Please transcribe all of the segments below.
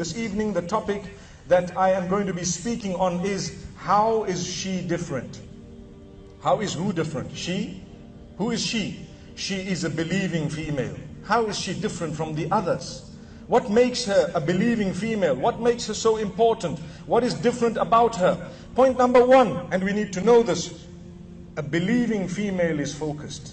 This evening, the topic that I am going to be speaking on is how is she different? How is who different? She? Who is she? She is a believing female. How is she different from the others? What makes her a believing female? What makes her so important? What is different about her? Point number one, and we need to know this a believing female is focused.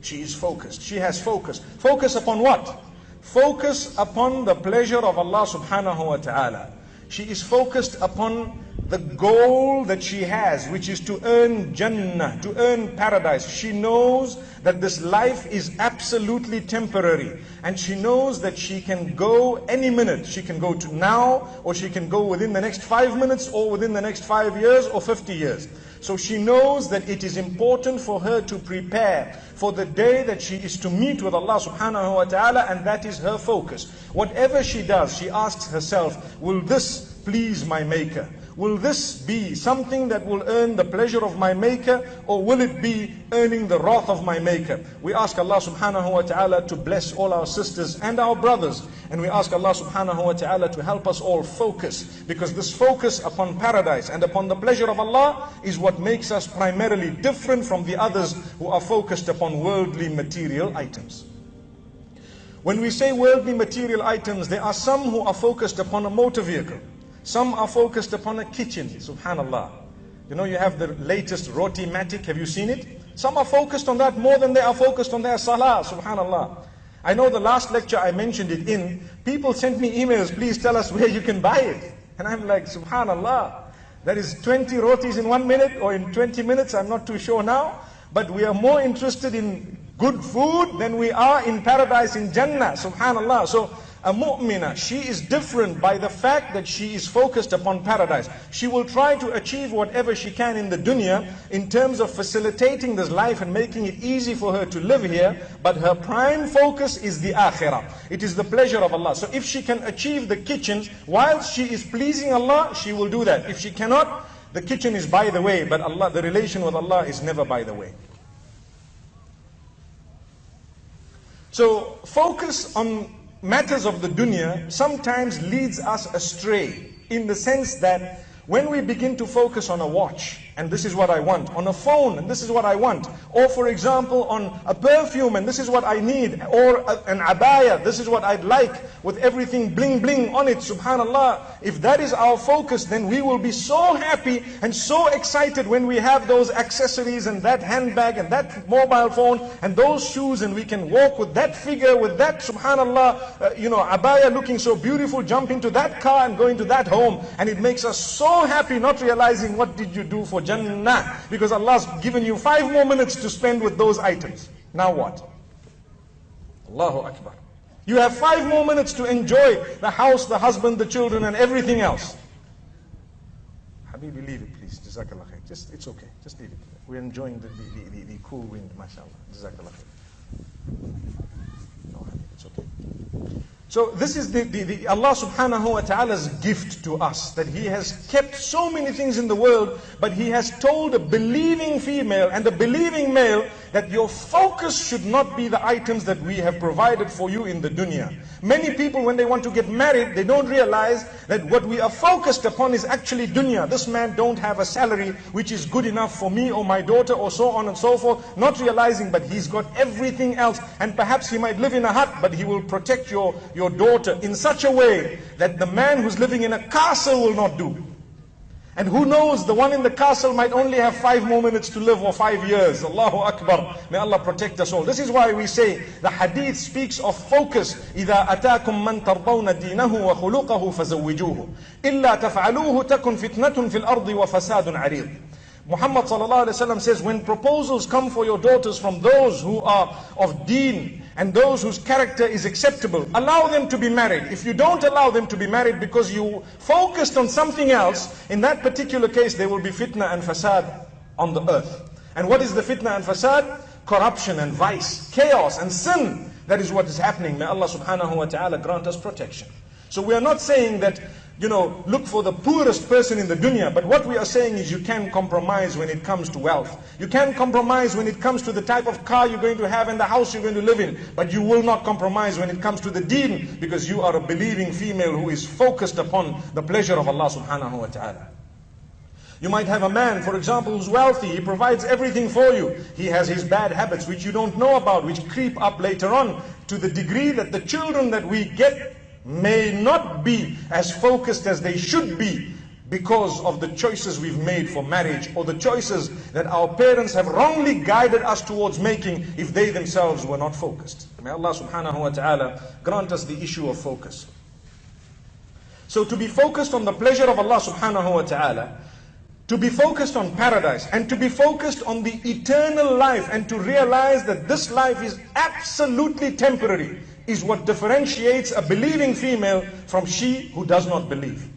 She is focused. She has focus. Focus upon what? Focus upon the pleasure of Allah subhanahu wa ta'ala. She is focused upon the goal that she has, which is to earn Jannah, to earn paradise. She knows that this life is absolutely temporary. And she knows that she can go any minute. She can go to now, or she can go within the next five minutes, or within the next five years, or 50 years. So she knows that it is important for her to prepare for the day that she is to meet with Allah subhanahu wa ta'ala, and that is her focus. Whatever she does, she asks herself, will this please my maker? Will this be something that will earn the pleasure of my maker or will it be earning the wrath of my maker? We ask Allah subhanahu wa ta'ala to bless all our sisters and our brothers. And we ask Allah subhanahu wa ta'ala to help us all focus. Because this focus upon paradise and upon the pleasure of Allah is what makes us primarily different from the others who are focused upon worldly material items. When we say worldly material items, there are some who are focused upon a motor vehicle. Some are focused upon a kitchen, subhanallah. You know, you have the latest Rotimatic, have you seen it? Some are focused on that more than they are focused on their salah, subhanallah. I know the last lecture I mentioned it in, people sent me emails, please tell us where you can buy it. And I'm like, subhanallah, that is 20 rotis in one minute or in 20 minutes, I'm not too sure now. But we are more interested in good food than we are in paradise in Jannah, subhanallah. So a mu'mina, she is different by the fact that she is focused upon paradise. She will try to achieve whatever she can in the dunya in terms of facilitating this life and making it easy for her to live here. But her prime focus is the akhirah. It is the pleasure of Allah. So if she can achieve the kitchen whilst she is pleasing Allah, she will do that. If she cannot, the kitchen is by the way, but Allah, the relation with Allah is never by the way. So focus on matters of the dunya sometimes leads us astray in the sense that when we begin to focus on a watch, and this is what I want, on a phone, and this is what I want, or for example, on a perfume, and this is what I need, or a, an abaya, this is what I'd like, with everything bling bling on it, subhanallah. If that is our focus, then we will be so happy and so excited when we have those accessories and that handbag and that mobile phone and those shoes, and we can walk with that figure, with that, subhanallah, uh, you know, abaya looking so beautiful, jump into that car and go into that home, and it makes us so happy not realizing what did you do for Jannah. Because Allah's given you five more minutes to spend with those items. Now what? Allahu Akbar. You have five more minutes to enjoy the house, the husband, the children and everything else. Habibi, leave it please. Jazakallah khair. Just, it's okay. Just leave it. We're enjoying the, the, the, the cool wind, mashallah. Jazakallah khair. No, it's okay. So this is the, the, the, Allah subhanahu wa ta'ala's gift to us that He has kept so many things in the world, but He has told a believing female and a believing male that your focus should not be the items that we have provided for you in the dunya. Many people, when they want to get married, they don't realize that what we are focused upon is actually dunya. This man don't have a salary which is good enough for me or my daughter or so on and so forth. Not realizing, but he's got everything else. And perhaps he might live in a hut, but he will protect your, your daughter in such a way that the man who's living in a castle will not do. And who knows, the one in the castle might only have five more minutes to live or five years. Allahu Akbar. May Allah protect us all. This is why we say the hadith speaks of focus. إِذَا أَتَاكُم مَّن تَرْضَوْنَ دِينَهُ وَخُلُقَهُ فَزَوِّجُوهُ إِلَّا تَفْعَلُوهُ تَكُن فِتْنَةٌ فِي الْأَرْضِ وَفَسَادٌ عَرِيضٌ Muhammad says, when proposals come for your daughters from those who are of deen, and those whose character is acceptable, allow them to be married. If you don't allow them to be married because you focused on something else, in that particular case there will be fitna and fasad on the earth. And what is the fitna and fasad? Corruption and vice, chaos and sin. That is what is happening. May Allah subhanahu wa ta'ala grant us protection. So we are not saying that, you know, look for the poorest person in the dunya. But what we are saying is you can compromise when it comes to wealth. You can compromise when it comes to the type of car you're going to have and the house you're going to live in. But you will not compromise when it comes to the deen because you are a believing female who is focused upon the pleasure of Allah subhanahu wa ta'ala. You might have a man, for example, who's wealthy. He provides everything for you. He has his bad habits, which you don't know about, which creep up later on to the degree that the children that we get may not be as focused as they should be because of the choices we've made for marriage or the choices that our parents have wrongly guided us towards making if they themselves were not focused. May Allah subhanahu wa ta'ala grant us the issue of focus. So to be focused on the pleasure of Allah subhanahu wa ta'ala to be focused on paradise and to be focused on the eternal life and to realize that this life is absolutely temporary is what differentiates a believing female from she who does not believe.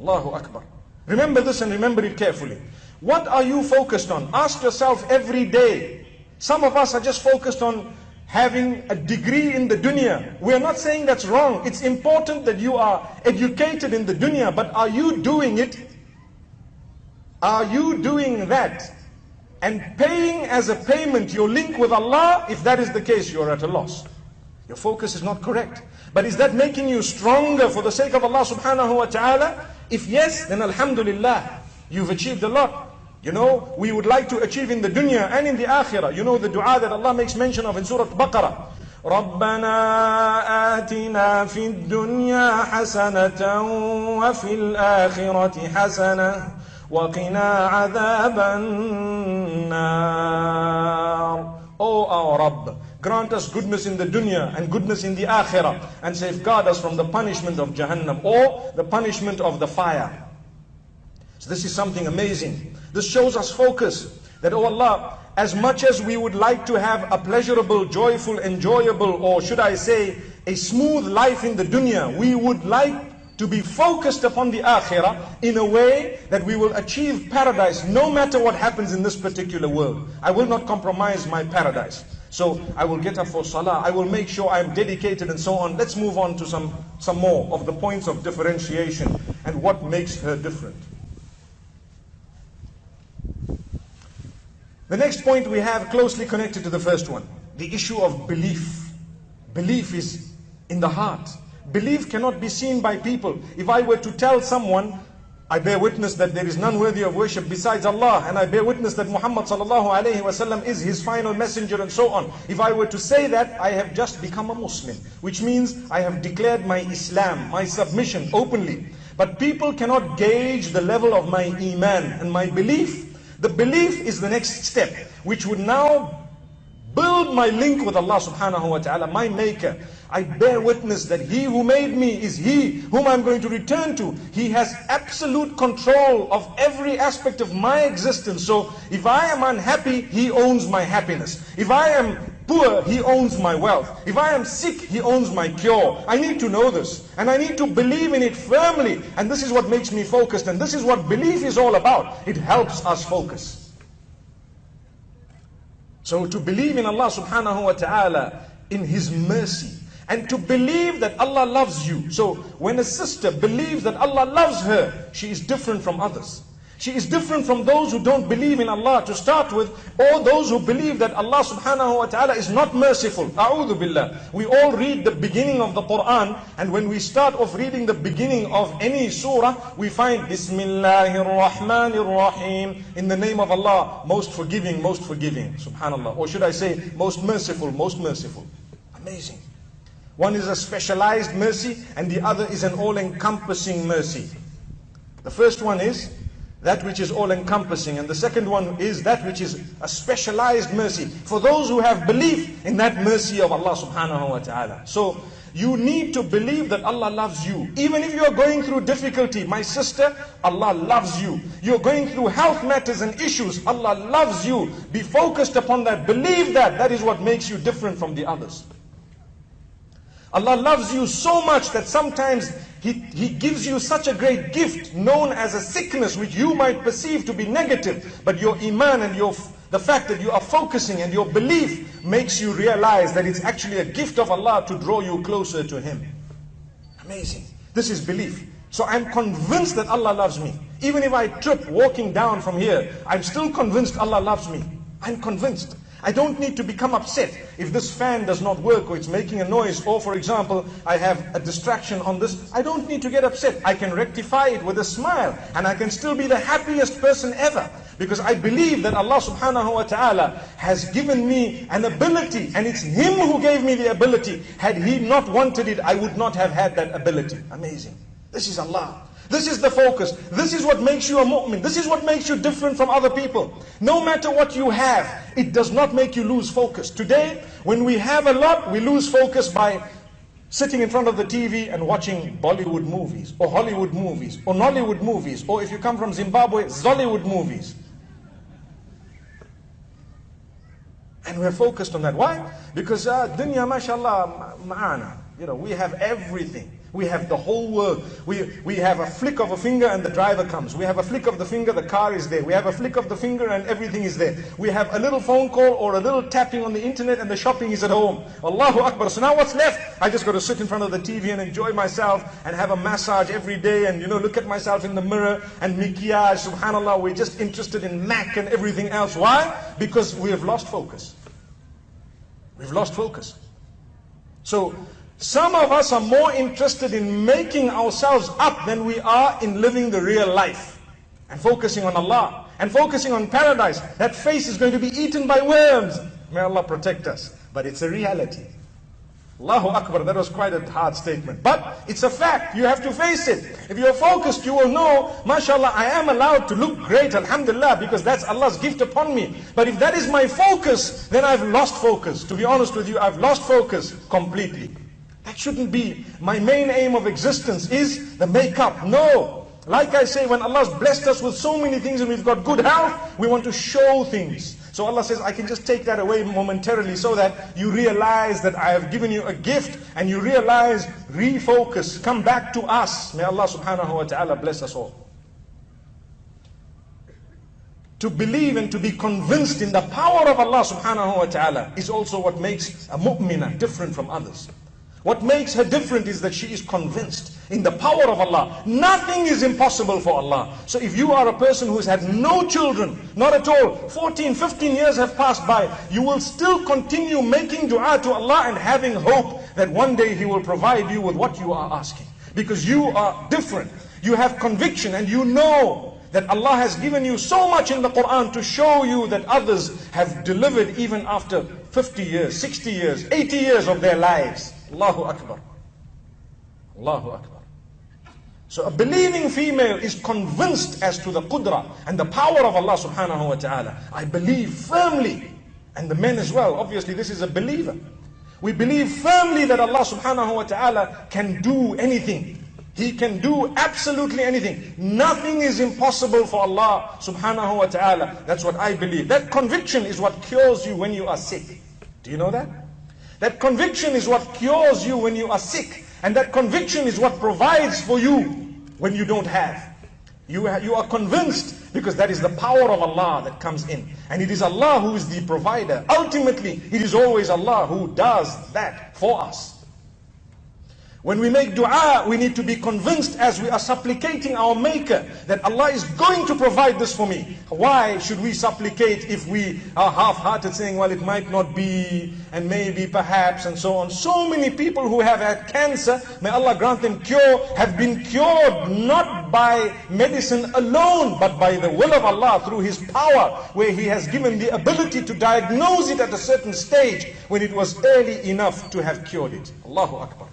Allahu Akbar. Remember this and remember it carefully. What are you focused on? Ask yourself every day. Some of us are just focused on having a degree in the dunya. We are not saying that's wrong. It's important that you are educated in the dunya, but are you doing it are you doing that and paying as a payment your link with Allah? If that is the case, you're at a loss. Your focus is not correct. But is that making you stronger for the sake of Allah subhanahu wa ta'ala? If yes, then alhamdulillah, you've achieved a lot. You know, we would like to achieve in the dunya and in the akhirah. You know the dua that Allah makes mention of in Surah Baqarah. ربنا آتنا في الدنيا حسنة وفي الآخرة حسنة وقنا عذاب النار O our Rabb, grant us goodness in the dunya and goodness in the akhirah and safeguard us from the punishment of Jahannam or the punishment of the fire. So this is something amazing. This shows us focus that, oh Allah, as much as we would like to have a pleasurable, joyful, enjoyable, or should I say, a smooth life in the dunya, we would like to be focused upon the akhirah in a way that we will achieve paradise no matter what happens in this particular world. I will not compromise my paradise. So I will get up for salah, I will make sure I'm dedicated and so on. Let's move on to some, some more of the points of differentiation and what makes her different. The next point we have closely connected to the first one the issue of belief. Belief is in the heart. Belief cannot be seen by people. If I were to tell someone, I bear witness that there is none worthy of worship besides Allah, and I bear witness that Muhammad sallallahu alaihi wasallam is his final messenger, and so on. If I were to say that, I have just become a Muslim, which means I have declared my Islam, my submission openly. But people cannot gauge the level of my iman and my belief. The belief is the next step, which would now build my link with Allah subhanahu wa ta'ala, my maker. I bear witness that He who made me is He whom I'm going to return to. He has absolute control of every aspect of my existence. So if I am unhappy, He owns my happiness. If I am poor, He owns my wealth. If I am sick, He owns my cure. I need to know this. And I need to believe in it firmly. And this is what makes me focused. And this is what belief is all about. It helps us focus. So to believe in Allah subhanahu wa ta'ala, in His mercy, and to believe that Allah loves you. So when a sister believes that Allah loves her, she is different from others. She is different from those who don't believe in Allah to start with, or those who believe that Allah subhanahu wa ta'ala is not merciful. A'udhu billah. We all read the beginning of the Quran, and when we start off reading the beginning of any surah, we find Bismillahir Rahmanir Rahim, in the name of Allah, most forgiving, most forgiving. Subhanallah. Or should I say, most merciful, most merciful. Amazing. One is a specialized mercy and the other is an all-encompassing mercy. The first one is that which is all-encompassing and the second one is that which is a specialized mercy for those who have belief in that mercy of Allah subhanahu wa ta'ala. So you need to believe that Allah loves you. Even if you are going through difficulty, my sister, Allah loves you. You're going through health matters and issues, Allah loves you. Be focused upon that. Believe that. That is what makes you different from the others. Allah loves you so much that sometimes he, he gives you such a great gift known as a sickness which you might perceive to be negative. But your iman and your, the fact that you are focusing and your belief makes you realize that it's actually a gift of Allah to draw you closer to Him. Amazing. This is belief. So I'm convinced that Allah loves me. Even if I trip walking down from here, I'm still convinced Allah loves me. I'm convinced. I don't need to become upset if this fan does not work or it's making a noise or for example I have a distraction on this. I don't need to get upset. I can rectify it with a smile and I can still be the happiest person ever because I believe that Allah subhanahu wa ta'ala has given me an ability and it's Him who gave me the ability. Had He not wanted it, I would not have had that ability. Amazing. This is Allah. This is the focus. This is what makes you a mu'min. This is what makes you different from other people. No matter what you have, it does not make you lose focus. Today, when we have a lot, we lose focus by sitting in front of the TV and watching Bollywood movies, or Hollywood movies, or Nollywood movies, or if you come from Zimbabwe, Zollywood movies. And we're focused on that. Why? Because uh, dunya, mashallah, ma'ana. You know, we have everything. We have the whole world. We, we have a flick of a finger and the driver comes. We have a flick of the finger, the car is there. We have a flick of the finger and everything is there. We have a little phone call or a little tapping on the internet and the shopping is at home. Allahu Akbar. So now what's left? I just got to sit in front of the TV and enjoy myself and have a massage every day and you know look at myself in the mirror and mikiyaj. Subhanallah, we're just interested in Mac and everything else. Why? Because we have lost focus. We've lost focus. So some of us are more interested in making ourselves up than we are in living the real life and focusing on Allah and focusing on paradise. That face is going to be eaten by worms. May Allah protect us. But it's a reality. Allahu Akbar, that was quite a hard statement. But it's a fact, you have to face it. If you're focused, you will know, mashallah, I am allowed to look great, alhamdulillah, because that's Allah's gift upon me. But if that is my focus, then I've lost focus. To be honest with you, I've lost focus completely. That shouldn't be my main aim of existence is the makeup. No. Like I say, when Allah's blessed us with so many things and we've got good health, we want to show things. So Allah says, I can just take that away momentarily so that you realize that I have given you a gift and you realize, refocus, come back to us. May Allah subhanahu wa ta'ala bless us all. To believe and to be convinced in the power of Allah subhanahu wa ta'ala is also what makes a mu'minah different from others. What makes her different is that she is convinced in the power of Allah. Nothing is impossible for Allah. So if you are a person who's had no children, not at all, 14, 15 years have passed by, you will still continue making dua to Allah and having hope that one day He will provide you with what you are asking. Because you are different. You have conviction and you know that Allah has given you so much in the Quran to show you that others have delivered even after 50 years, 60 years, 80 years of their lives. Allahu Akbar. Allahu Akbar. So a believing female is convinced as to the qudra and the power of Allah subhanahu wa ta'ala. I believe firmly. And the men as well. Obviously this is a believer. We believe firmly that Allah subhanahu wa ta'ala can do anything. He can do absolutely anything. Nothing is impossible for Allah subhanahu wa ta'ala. That's what I believe. That conviction is what cures you when you are sick. Do you know that? That conviction is what cures you when you are sick. And that conviction is what provides for you when you don't have. You, you are convinced because that is the power of Allah that comes in. And it is Allah who is the provider. Ultimately, it is always Allah who does that for us. When we make dua, we need to be convinced as we are supplicating our Maker that Allah is going to provide this for me. Why should we supplicate if we are half-hearted saying, well, it might not be, and maybe, perhaps, and so on. So many people who have had cancer, may Allah grant them cure, have been cured not by medicine alone, but by the will of Allah through His power, where He has given the ability to diagnose it at a certain stage when it was early enough to have cured it. Allahu Akbar.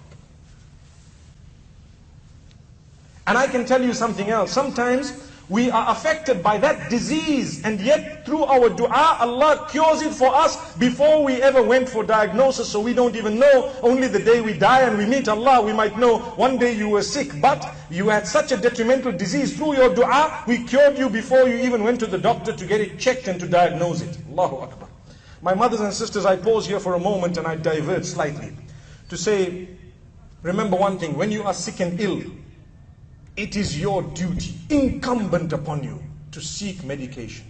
And I can tell you something else. Sometimes we are affected by that disease and yet through our dua Allah cures it for us before we ever went for diagnosis. So we don't even know. Only the day we die and we meet Allah we might know one day you were sick. But you had such a detrimental disease. Through your dua we cured you before you even went to the doctor to get it checked and to diagnose it. Allahu Akbar. My mothers and sisters I pause here for a moment and I divert slightly to say remember one thing. When you are sick and ill it is your duty, incumbent upon you, to seek medication.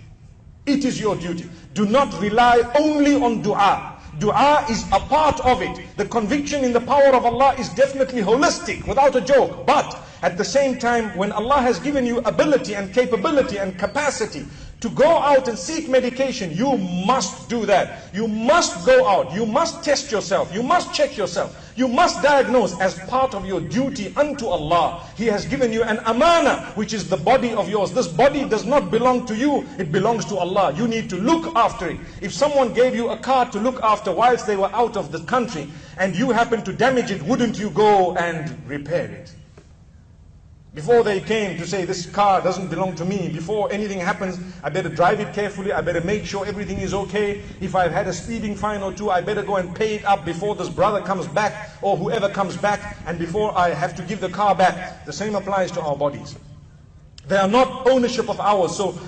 It is your duty. Do not rely only on dua. Dua is a part of it. The conviction in the power of Allah is definitely holistic, without a joke. But at the same time, when Allah has given you ability and capability and capacity to go out and seek medication, you must do that. You must go out. You must test yourself. You must check yourself. You must diagnose as part of your duty unto Allah. He has given you an amana, which is the body of yours. This body does not belong to you. It belongs to Allah. You need to look after it. If someone gave you a car to look after whilst they were out of the country, and you happen to damage it, wouldn't you go and repair it? Before they came to say, this car doesn't belong to me, before anything happens, I better drive it carefully, I better make sure everything is okay. If I've had a speeding fine or two, I better go and pay it up before this brother comes back or whoever comes back and before I have to give the car back. The same applies to our bodies. They are not ownership of ours. So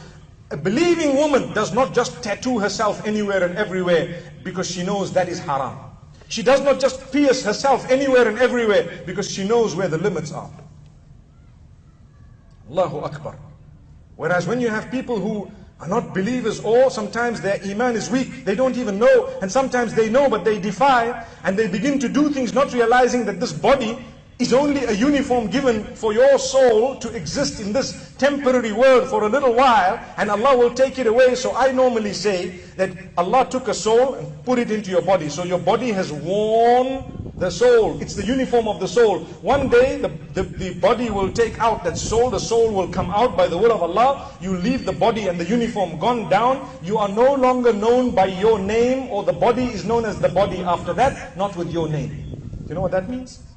a believing woman does not just tattoo herself anywhere and everywhere because she knows that is haram. She does not just pierce herself anywhere and everywhere because she knows where the limits are. Allahu Akbar. Whereas when you have people who are not believers or sometimes their iman is weak, they don't even know, and sometimes they know but they defy, and they begin to do things not realizing that this body is only a uniform given for your soul to exist in this temporary world for a little while and Allah will take it away. So I normally say that Allah took a soul and put it into your body. So your body has worn the soul. It's the uniform of the soul. One day the, the, the body will take out that soul. The soul will come out by the will of Allah. You leave the body and the uniform gone down. You are no longer known by your name or the body is known as the body after that, not with your name. Do you know what that means?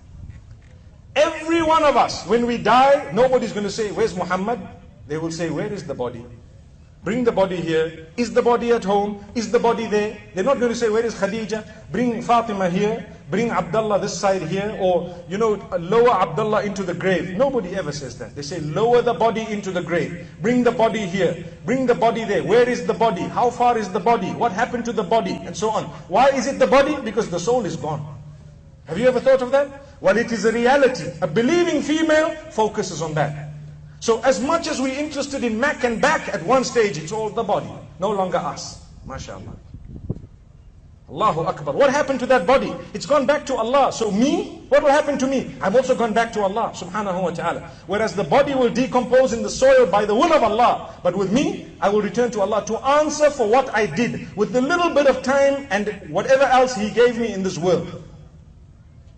Every one of us, when we die, nobody's going to say, Where's Muhammad? They will say, Where is the body? Bring the body here. Is the body at home? Is the body there? They're not going to say, Where is Khadija? Bring Fatima here. Bring Abdullah this side here. Or, you know, lower Abdullah into the grave. Nobody ever says that. They say, Lower the body into the grave. Bring the body here. Bring the body there. Where is the body? How far is the body? What happened to the body? And so on. Why is it the body? Because the soul is gone. Have you ever thought of that? Well, it is a reality. A believing female focuses on that. So as much as we're interested in Mac and back, at one stage it's all the body, no longer us. MashaAllah. Allahu Akbar. What happened to that body? It's gone back to Allah. So me, what will happen to me? I've also gone back to Allah subhanahu wa ta'ala. Whereas the body will decompose in the soil by the will of Allah. But with me, I will return to Allah to answer for what I did with the little bit of time and whatever else He gave me in this world.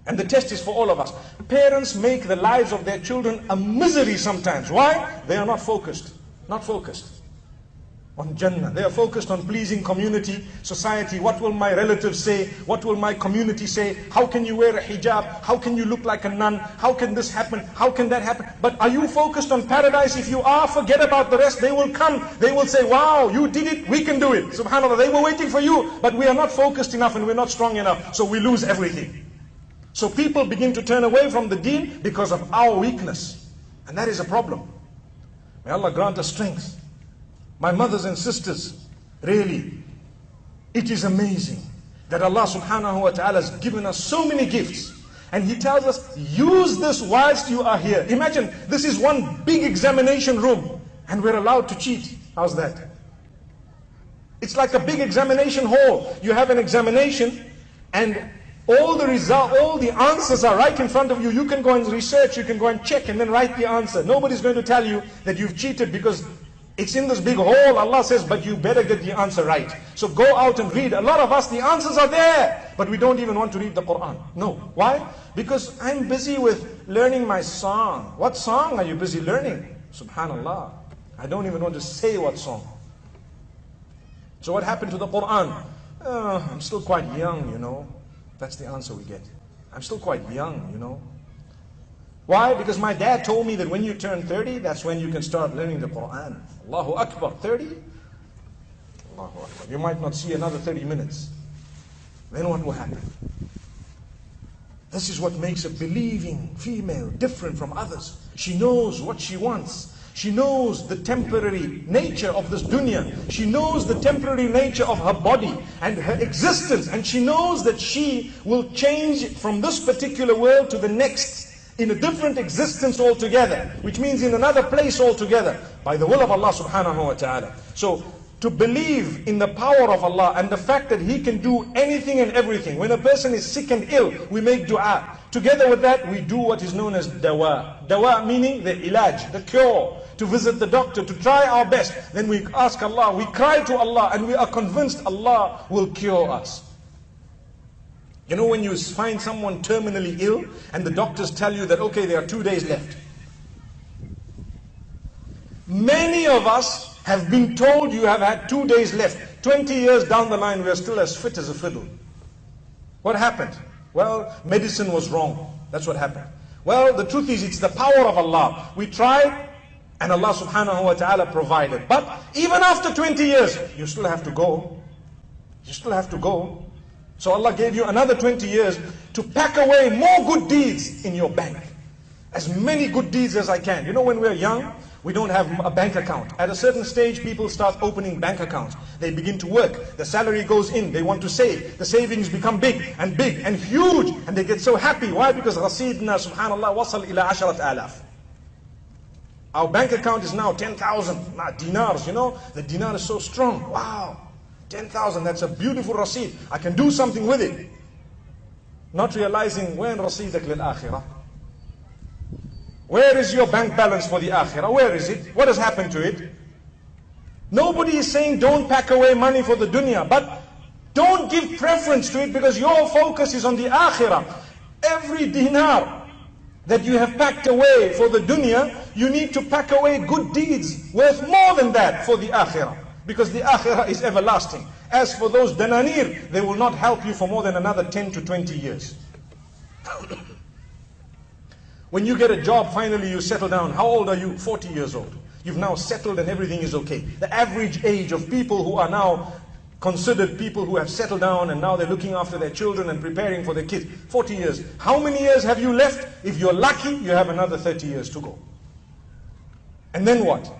And the test is for all of us. Parents make the lives of their children a misery sometimes. Why? They are not focused. Not focused on Jannah. They are focused on pleasing community, society. What will my relatives say? What will my community say? How can you wear a hijab? How can you look like a nun? How can this happen? How can that happen? But are you focused on paradise? If you are, forget about the rest. They will come. They will say, wow, you did it. We can do it. Subhanallah. They were waiting for you. But we are not focused enough and we're not strong enough. So we lose everything. So people begin to turn away from the deen because of our weakness. And that is a problem. May Allah grant us strength. My mothers and sisters, really, it is amazing that Allah subhanahu wa ta'ala has given us so many gifts. And He tells us, use this whilst you are here. Imagine, this is one big examination room and we're allowed to cheat. How's that? It's like a big examination hall. You have an examination and all the result, all the answers are right in front of you. You can go and research, you can go and check and then write the answer. Nobody's going to tell you that you've cheated because it's in this big hole. Allah says, but you better get the answer right. So go out and read. A lot of us, the answers are there, but we don't even want to read the Quran. No. Why? Because I'm busy with learning my song. What song are you busy learning? Subhanallah. I don't even want to say what song. So what happened to the Quran? Uh, I'm still quite young, you know. That's the answer we get. I'm still quite young, you know. Why? Because my dad told me that when you turn 30, that's when you can start learning the Quran. Allahu Akbar. 30? Allahu Akbar. You might not see another 30 minutes. Then what will happen? This is what makes a believing female different from others. She knows what she wants. She knows the temporary nature of this dunya. She knows the temporary nature of her body and her existence. And she knows that she will change from this particular world to the next in a different existence altogether. Which means in another place altogether. By the will of Allah subhanahu wa ta'ala. So to believe in the power of Allah and the fact that He can do anything and everything. When a person is sick and ill, we make dua. Together with that, we do what is known as dawa. Dawa meaning the ilaj, the cure. To visit the doctor, to try our best. Then we ask Allah, we cry to Allah, and we are convinced Allah will cure us. You know, when you find someone terminally ill and the doctors tell you that, okay, there are two days left. Many of us have been told you have had two days left. 20 years down the line, we are still as fit as a fiddle. What happened? Well, medicine was wrong. That's what happened. Well, the truth is, it's the power of Allah. We tried, and Allah subhanahu wa ta'ala provided. But even after 20 years, you still have to go. You still have to go. So Allah gave you another 20 years to pack away more good deeds in your bank. As many good deeds as I can. You know, when we're young, we don't have a bank account. At a certain stage, people start opening bank accounts. They begin to work. The salary goes in. They want to save. The savings become big and big and huge. And they get so happy. Why? Because Rasidna, subhanallah, wasal ila asharat alaf. Our bank account is now 10,000 dinars, you know. The dinar is so strong. Wow. 10,000, that's a beautiful rasid. I can do something with it. Not realizing when rasidak lil akhirah. Where is your bank balance for the akhirah? Where is it? What has happened to it? Nobody is saying don't pack away money for the dunya, but don't give preference to it because your focus is on the akhirah. Every dinar that you have packed away for the dunya, you need to pack away good deeds worth more than that for the akhirah. Because the akhirah is everlasting. As for those dananir, they will not help you for more than another 10 to 20 years. When you get a job, finally you settle down. How old are you? 40 years old. You've now settled and everything is okay. The average age of people who are now considered people who have settled down and now they're looking after their children and preparing for their kids. 40 years. How many years have you left? If you're lucky, you have another 30 years to go. And then what?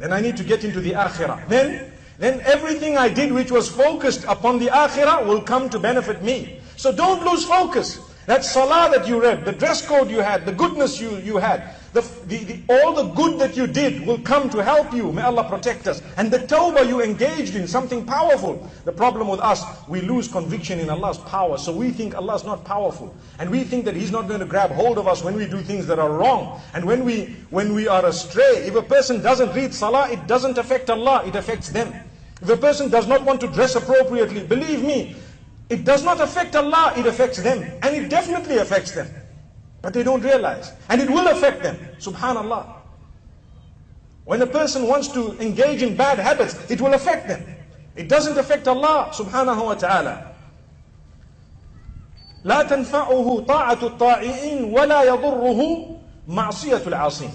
Then I need to get into the akhirah. Then, then everything I did which was focused upon the akhirah will come to benefit me. So don't lose focus. That salah that you read, the dress code you had, the goodness you, you had, the, the, the, all the good that you did will come to help you. May Allah protect us. And the tawbah you engaged in, something powerful. The problem with us, we lose conviction in Allah's power. So we think Allah is not powerful. And we think that He's not going to grab hold of us when we do things that are wrong. And when we, when we are astray, if a person doesn't read salah, it doesn't affect Allah, it affects them. If a person does not want to dress appropriately, believe me, it does not affect Allah, it affects them. And it definitely affects them. But they don't realize. And it will affect them. Subhanallah. When a person wants to engage in bad habits, it will affect them. It doesn't affect Allah subhanahu wa ta'ala. لا تنفعه طاعة الطائعين ولا يضره معصية العاصين.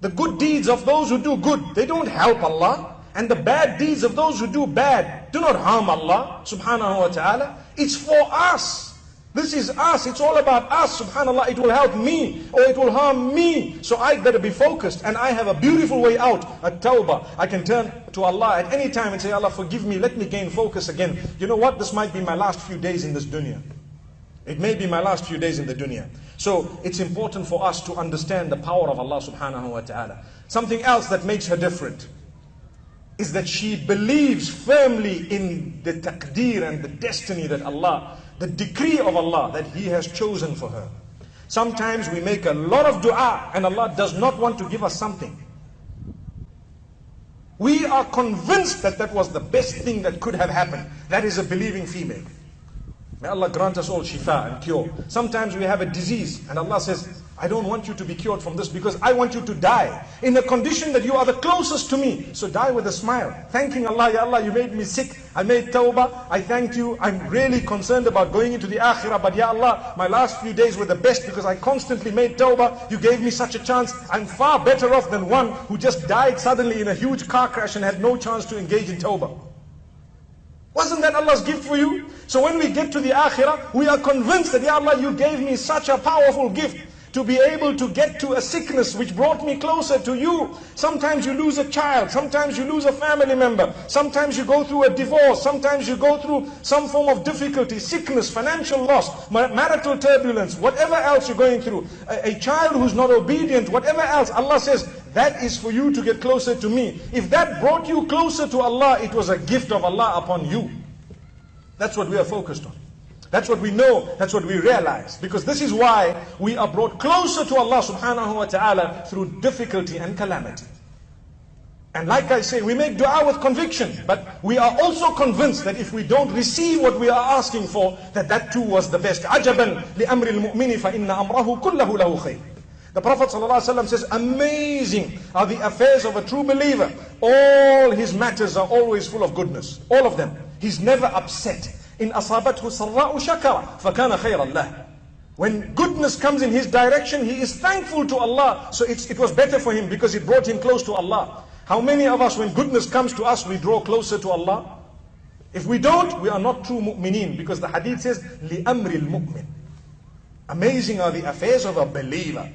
The good deeds of those who do good, they don't help Allah. And the bad deeds of those who do bad do not harm Allah subhanahu wa ta'ala. It's for us. This is us. It's all about us. Subhanallah, it will help me or it will harm me. So I better be focused and I have a beautiful way out, a tawbah. I can turn to Allah at any time and say, Allah forgive me, let me gain focus again. You know what? This might be my last few days in this dunya. It may be my last few days in the dunya. So it's important for us to understand the power of Allah subhanahu wa ta'ala. Something else that makes her different is that she believes firmly in the taqdeer and the destiny that Allah, the decree of Allah that He has chosen for her. Sometimes we make a lot of dua and Allah does not want to give us something. We are convinced that that was the best thing that could have happened. That is a believing female. May Allah grant us all shifa and cure. Sometimes we have a disease and Allah says, I don't want you to be cured from this because I want you to die in a condition that you are the closest to me. So die with a smile, thanking Allah, Ya Allah, you made me sick. I made tawbah. I thank you. I'm really concerned about going into the akhirah. But Ya Allah, my last few days were the best because I constantly made tawbah. You gave me such a chance. I'm far better off than one who just died suddenly in a huge car crash and had no chance to engage in tawbah. Wasn't that Allah's gift for you? So when we get to the akhirah, we are convinced that, Ya Allah, you gave me such a powerful gift to be able to get to a sickness which brought me closer to you. Sometimes you lose a child, sometimes you lose a family member, sometimes you go through a divorce, sometimes you go through some form of difficulty, sickness, financial loss, marital turbulence, whatever else you're going through. A, a child who's not obedient, whatever else, Allah says, That is for you to get closer to me. If that brought you closer to Allah, it was a gift of Allah upon you. That's what we are focused on. That's what we know, that's what we realize. Because this is why we are brought closer to Allah subhanahu wa ta'ala through difficulty and calamity. And like I say, we make dua with conviction, but we are also convinced that if we don't receive what we are asking for, that that too was the best. عَجَبًا لِأَمْرِ الْمُؤْمِنِ فَإِنَّ أَمْرَهُ كُلَّهُ لَهُ خَيْرٌ The Prophet ﷺ says, amazing are the affairs of a true believer. All his matters are always full of goodness. All of them. He's never upset. In أصابته سراء شكر فكان خيرا له. When goodness comes in his direction, he is thankful to Allah. So it was better for him because it brought him close to Allah. How many of us, when goodness comes to us, we draw closer to Allah? If we don't, we are not true mu'mineen because the hadith says, لِأَمْرِ الْمُؤْمِنِ Amazing are the affairs of a believer.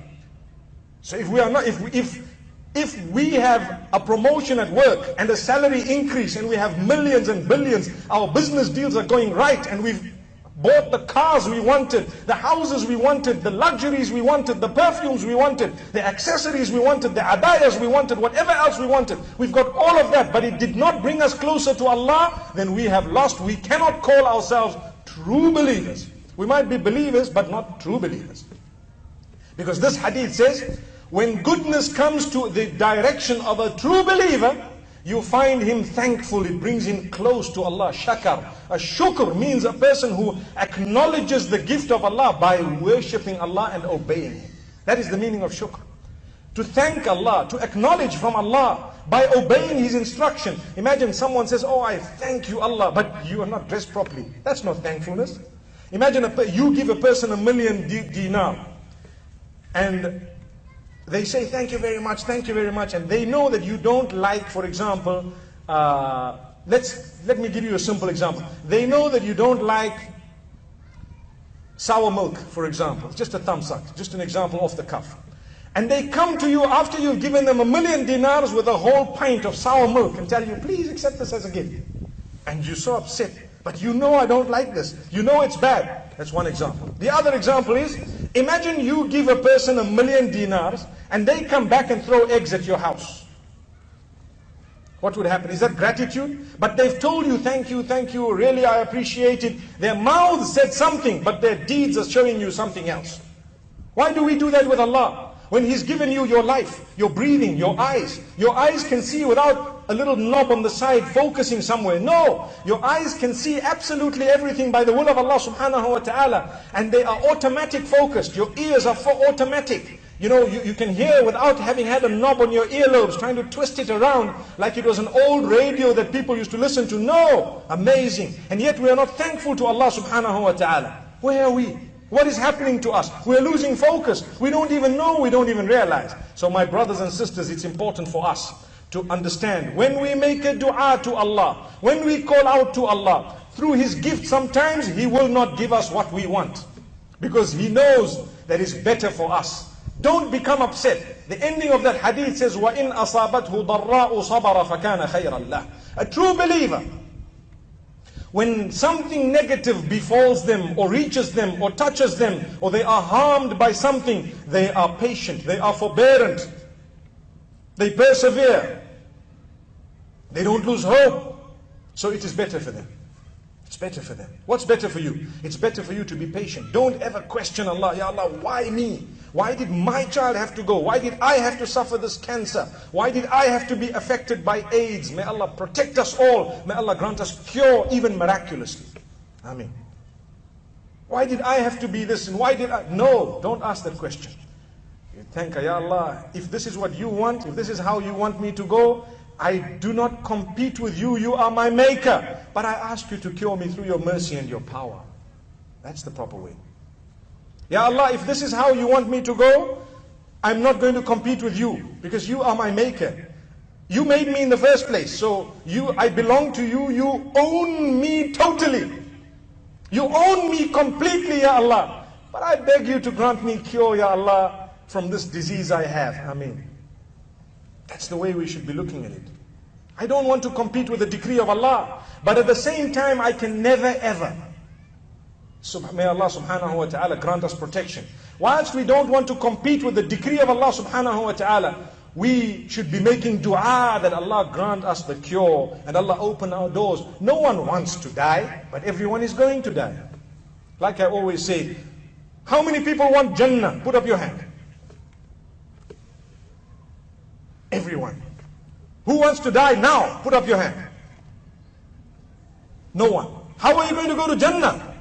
So if we are not, if we, if, if we have a promotion at work and a salary increase and we have millions and billions, our business deals are going right and we've bought the cars we wanted, the houses we wanted, the luxuries we wanted, the perfumes we wanted, the accessories we wanted, the abayas we wanted, whatever else we wanted. We've got all of that, but it did not bring us closer to Allah, then we have lost. We cannot call ourselves true believers. We might be believers, but not true believers. Because this hadith says, when goodness comes to the direction of a true believer, you find him thankful, it brings him close to Allah. Shakar. A shukr means a person who acknowledges the gift of Allah by worshipping Allah and obeying Him. That is the meaning of shukr. To thank Allah, to acknowledge from Allah by obeying His instruction. Imagine someone says, Oh, I thank you, Allah, but you are not dressed properly. That's not thankfulness. Imagine a, you give a person a million dinar and they say, thank you very much, thank you very much, and they know that you don't like, for example, uh, let's, let me give you a simple example. They know that you don't like sour milk, for example. Just a thumbs up, just an example off the cuff. And they come to you after you've given them a million dinars with a whole pint of sour milk and tell you, please accept this as a gift. And you're so upset. But you know I don't like this. You know it's bad. That's one example. The other example is, imagine you give a person a million dinars and they come back and throw eggs at your house. What would happen? Is that gratitude? But they've told you, thank you, thank you, really I appreciate it. Their mouths said something, but their deeds are showing you something else. Why do we do that with Allah? When He's given you your life, your breathing, your eyes. Your eyes can see without a little knob on the side focusing somewhere. No, your eyes can see absolutely everything by the will of Allah subhanahu wa ta'ala. And they are automatic focused. Your ears are for automatic. You know, you, you can hear without having had a knob on your earlobes, trying to twist it around like it was an old radio that people used to listen to. No, amazing. And yet we are not thankful to Allah subhanahu wa ta'ala. Where are we? What is happening to us? We're losing focus. We don't even know, we don't even realize. So my brothers and sisters, it's important for us to understand when we make a dua to Allah, when we call out to Allah, through His gift sometimes He will not give us what we want. Because He knows that is better for us. Don't become upset. The ending of that hadith says, وَإِنْ أَصَابَتْهُ ضَرَّاءُ صَبَرَ فَكَانَ خَيْرًا لَهُ A true believer, when something negative befalls them or reaches them or touches them or they are harmed by something, they are patient, they are forbearant, they persevere, they don't lose hope. So it is better for them. It's better for them. What's better for you? It's better for you to be patient. Don't ever question Allah. Ya Allah, why me? Why did my child have to go? Why did I have to suffer this cancer? Why did I have to be affected by AIDS? May Allah protect us all. May Allah grant us cure even miraculously. Ameen. Why did I have to be this and why did I? No, don't ask that question. You thank Ya Allah, if this is what you want, if this is how you want me to go, I do not compete with you, you are my maker. But I ask you to cure me through your mercy and your power. That's the proper way. Ya Allah, if this is how you want me to go, I'm not going to compete with you because you are my maker. You made me in the first place. So you I belong to you. You own me totally. You own me completely, Ya Allah. But I beg you to grant me cure, Ya Allah, from this disease I have. I mean, that's the way we should be looking at it. I don't want to compete with the decree of Allah. But at the same time, I can never ever. May Allah subhanahu wa ta'ala grant us protection. Whilst we don't want to compete with the decree of Allah subhanahu wa ta'ala, we should be making dua that Allah grant us the cure and Allah open our doors. No one wants to die, but everyone is going to die. Like I always say, how many people want Jannah? Put up your hand. Everyone. Who wants to die now? Put up your hand. No one. How are you going to go to Jannah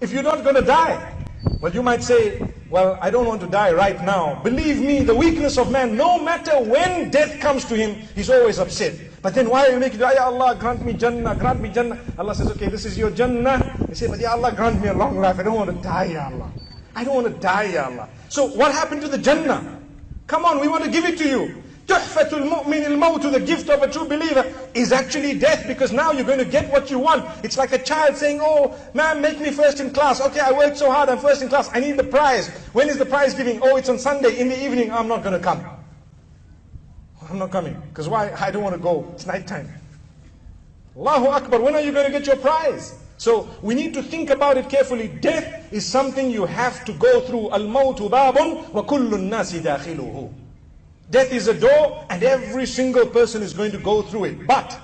if you're not going to die? Well, you might say, well, I don't want to die right now. Believe me, the weakness of man, no matter when death comes to him, he's always upset. But then why are you making? Ya Allah, grant me Jannah, grant me Jannah. Allah says, okay, this is your Jannah. He say, but Ya Allah, grant me a long life. I don't want to die, Ya Allah. I don't want to die, Ya Allah. So what happened to the Jannah? Come on, we want to give it to you. Tuhfatul mu'min al the gift of a true believer, is actually death because now you're going to get what you want. It's like a child saying, oh, man, make me first in class. Okay, I worked so hard, I'm first in class. I need the prize. When is the prize giving? Oh, it's on Sunday in the evening. I'm not going to come. I'm not coming. Because why? I don't want to go. It's night time. Allahu Akbar, when are you going to get your prize? So we need to think about it carefully. Death is something you have to go through. Al-mawtu babun wa kullu nasi dakhiluhu. Death is a door and every single person is going to go through it. But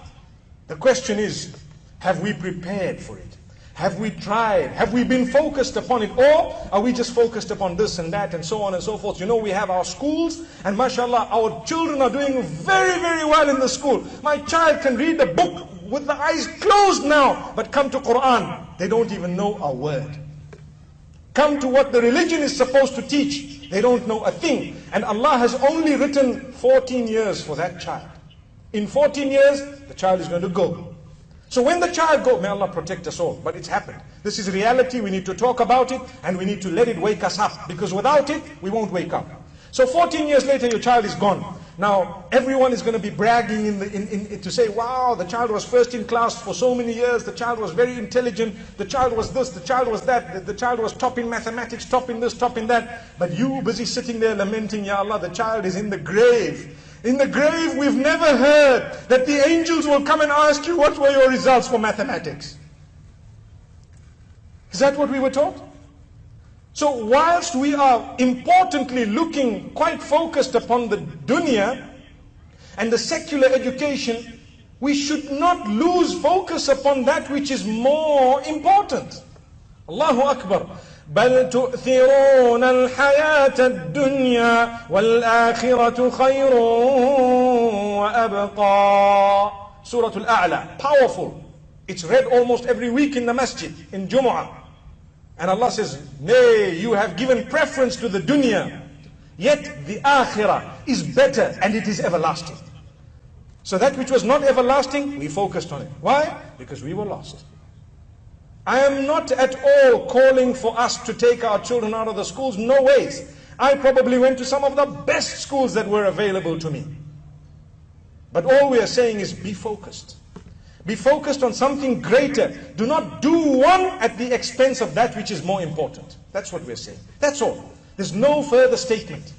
the question is, have we prepared for it? Have we tried? Have we been focused upon it? Or are we just focused upon this and that and so on and so forth? You know, we have our schools and mashallah, our children are doing very, very well in the school. My child can read the book with the eyes closed now, but come to Quran, they don't even know a word. Come to what the religion is supposed to teach, they don't know a thing. And Allah has only written 14 years for that child. In 14 years, the child is going to go. So when the child goes, may Allah protect us all, but it's happened. This is reality, we need to talk about it, and we need to let it wake us up, because without it, we won't wake up. So 14 years later, your child is gone. Now, everyone is going to be bragging in the, in, in, to say, wow, the child was first in class for so many years, the child was very intelligent, the child was this, the child was that, the, the child was top in mathematics, top in this, top in that. But you busy sitting there lamenting, Ya Allah, the child is in the grave. In the grave, we've never heard that the angels will come and ask you, what were your results for mathematics? Is that what we were taught? So whilst we are importantly looking quite focused upon the dunya and the secular education, we should not lose focus upon that which is more important. Allahu Akbar. بل تؤثرون الحياة الدنيا والآخرة خير وأبقى Surah Al-A'la, powerful. It's read almost every week in the masjid, in Jumu'ah. And Allah says, Nay, you have given preference to the dunya. Yet the akhirah is better and it is everlasting. So that which was not everlasting, we focused on it. Why? Because we were lost. I am not at all calling for us to take our children out of the schools. No ways. I probably went to some of the best schools that were available to me. But all we are saying is be focused. Be focused on something greater. Do not do one at the expense of that which is more important. That's what we're saying. That's all. There's no further statement.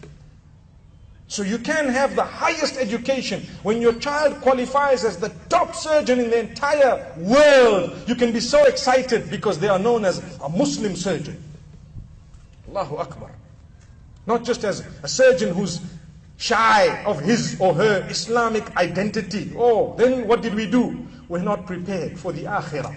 So you can have the highest education. When your child qualifies as the top surgeon in the entire world, you can be so excited because they are known as a Muslim surgeon. Allahu Akbar. Not just as a surgeon who's shy of his or her Islamic identity. Oh, then what did we do? We're not prepared for the akhirah.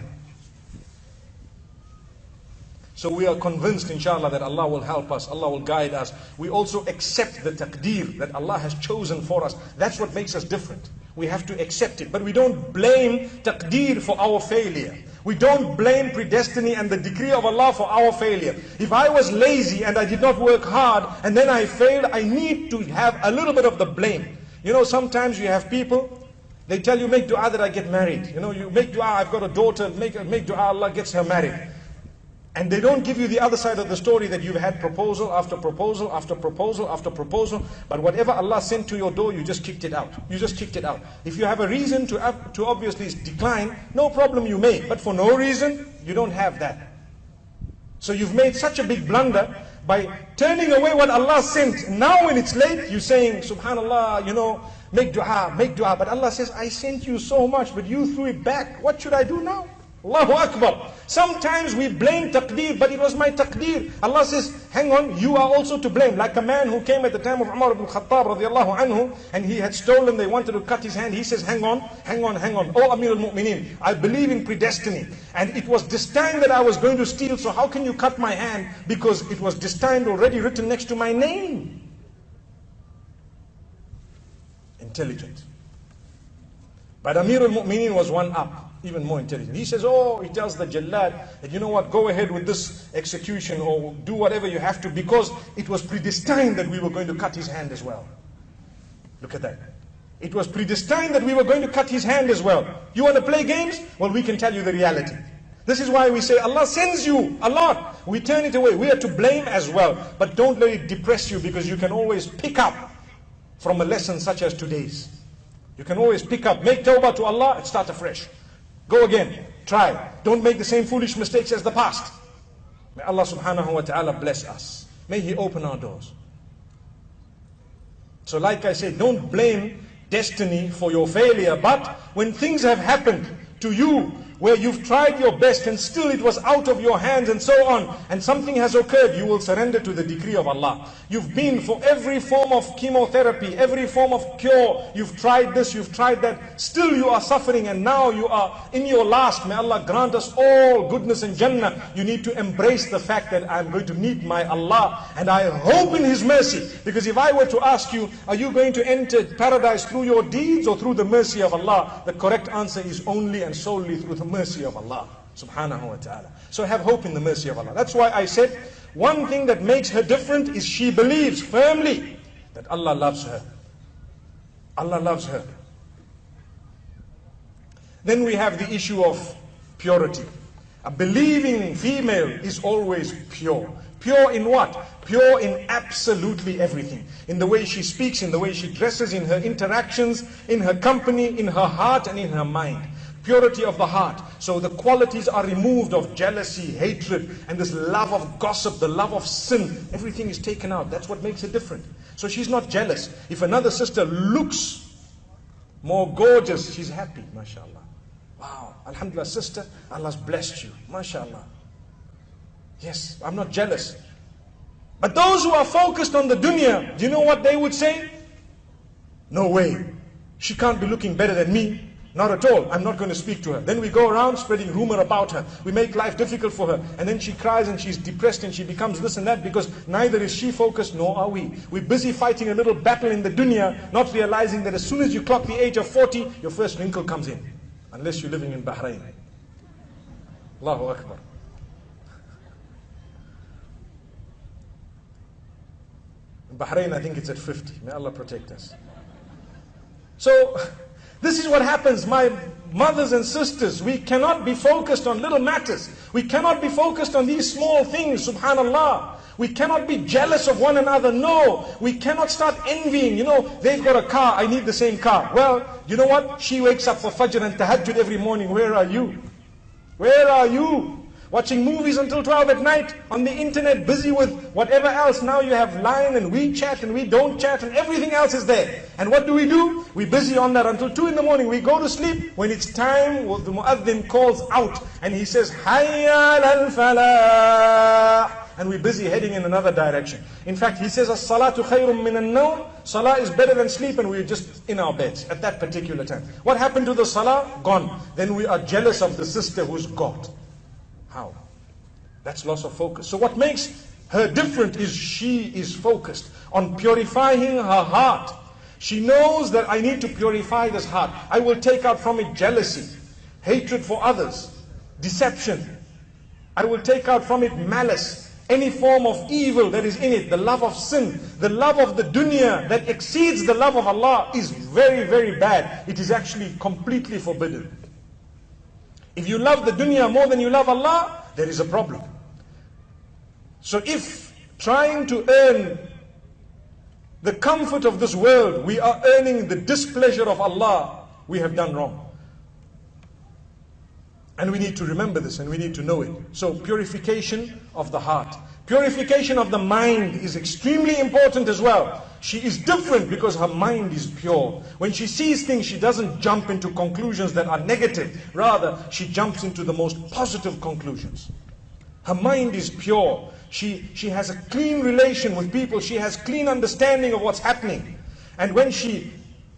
So we are convinced, inshallah, that Allah will help us, Allah will guide us. We also accept the taqdeer that Allah has chosen for us. That's what makes us different. We have to accept it. But we don't blame taqdeer for our failure. We don't blame predestiny and the decree of Allah for our failure. If I was lazy and I did not work hard and then I failed, I need to have a little bit of the blame. You know, sometimes you have people, they tell you, make dua that I get married. You know, you make dua, I've got a daughter, make, make dua, Allah gets her married. And they don't give you the other side of the story that you've had proposal after proposal after proposal after proposal. But whatever Allah sent to your door, you just kicked it out. You just kicked it out. If you have a reason to, to obviously decline, no problem you may. But for no reason, you don't have that. So you've made such a big blunder by turning away what Allah sent. Now when it's late, you're saying, Subhanallah, you know, Make dua, make dua. But Allah says, I sent you so much, but you threw it back. What should I do now? Allahu Akbar. Sometimes we blame taqdeer, but it was my taqdeer. Allah says, hang on, you are also to blame. Like a man who came at the time of Umar ibn Khattab radiallahu anhu, and he had stolen, they wanted to cut his hand. He says, hang on, hang on, hang on. Oh Amir al-Mu'mineen, I believe in predestiny. And it was destined that I was going to steal, so how can you cut my hand? Because it was destined already written next to my name. Intelligent. But Amir al-Mu'mineen was one up, even more intelligent. He says, oh, he tells the Jallad that, you know what, go ahead with this execution or do whatever you have to because it was predestined that we were going to cut his hand as well. Look at that. It was predestined that we were going to cut his hand as well. You want to play games? Well, we can tell you the reality. This is why we say Allah sends you a lot. We turn it away. We are to blame as well. But don't let it depress you because you can always pick up from a lesson such as today's. You can always pick up, make tawbah to Allah and start afresh. Go again, try. Don't make the same foolish mistakes as the past. May Allah subhanahu wa ta'ala bless us. May He open our doors. So like I said, don't blame destiny for your failure, but when things have happened to you where you've tried your best and still it was out of your hands and so on, and something has occurred, you will surrender to the decree of Allah. You've been for every form of chemotherapy, every form of cure, you've tried this, you've tried that, still you are suffering and now you are in your last. May Allah grant us all goodness and Jannah. You need to embrace the fact that I'm going to meet my Allah and I hope in His mercy. Because if I were to ask you, are you going to enter paradise through your deeds or through the mercy of Allah? The correct answer is only and solely through the mercy of Allah subhanahu wa ta'ala. So have hope in the mercy of Allah. That's why I said one thing that makes her different is she believes firmly that Allah loves her. Allah loves her. Then we have the issue of purity. A believing female is always pure. Pure in what? Pure in absolutely everything. In the way she speaks, in the way she dresses, in her interactions, in her company, in her heart, and in her mind purity of the heart. So the qualities are removed of jealousy, hatred, and this love of gossip, the love of sin. Everything is taken out. That's what makes it different. So she's not jealous. If another sister looks more gorgeous, she's happy, mashallah. Wow, alhamdulillah, sister, Allah's blessed you, mashallah. Yes, I'm not jealous. But those who are focused on the dunya, do you know what they would say? No way. She can't be looking better than me. Not at all. I'm not going to speak to her. Then we go around spreading rumor about her. We make life difficult for her. And then she cries and she's depressed and she becomes this and that because neither is she focused nor are we. We're busy fighting a little battle in the dunya, not realizing that as soon as you clock the age of 40, your first wrinkle comes in. Unless you're living in Bahrain. Allahu Akbar. In Bahrain, I think it's at 50. May Allah protect us. So, this is what happens, my mothers and sisters. We cannot be focused on little matters. We cannot be focused on these small things, subhanallah. We cannot be jealous of one another. No, we cannot start envying. You know, they've got a car, I need the same car. Well, you know what? She wakes up for Fajr and Tahajjud every morning. Where are you? Where are you? Watching movies until 12 at night, on the internet, busy with whatever else. Now you have Line and WeChat and we don't chat and everything else is there. And what do we do? We're busy on that until 2 in the morning. We go to sleep. When it's time, the muaddin calls out and he says, Hayya al-falah. And we're busy heading in another direction. In fact, he says, As-salatu khayrum min al Salah is better than sleep and we're just in our beds at that particular time. What happened to the salah? Gone. Then we are jealous of the sister who's got. How? That's loss of focus. So what makes her different is she is focused on purifying her heart. She knows that I need to purify this heart. I will take out from it jealousy, hatred for others, deception. I will take out from it malice, any form of evil that is in it, the love of sin, the love of the dunya that exceeds the love of Allah is very, very bad. It is actually completely forbidden. If you love the dunya more than you love Allah, there is a problem. So if trying to earn the comfort of this world, we are earning the displeasure of Allah, we have done wrong. And we need to remember this and we need to know it. So purification of the heart. Purification of the mind is extremely important as well. She is different because her mind is pure. When she sees things, she doesn't jump into conclusions that are negative. Rather, she jumps into the most positive conclusions. Her mind is pure. She, she has a clean relation with people. She has clean understanding of what's happening. And when she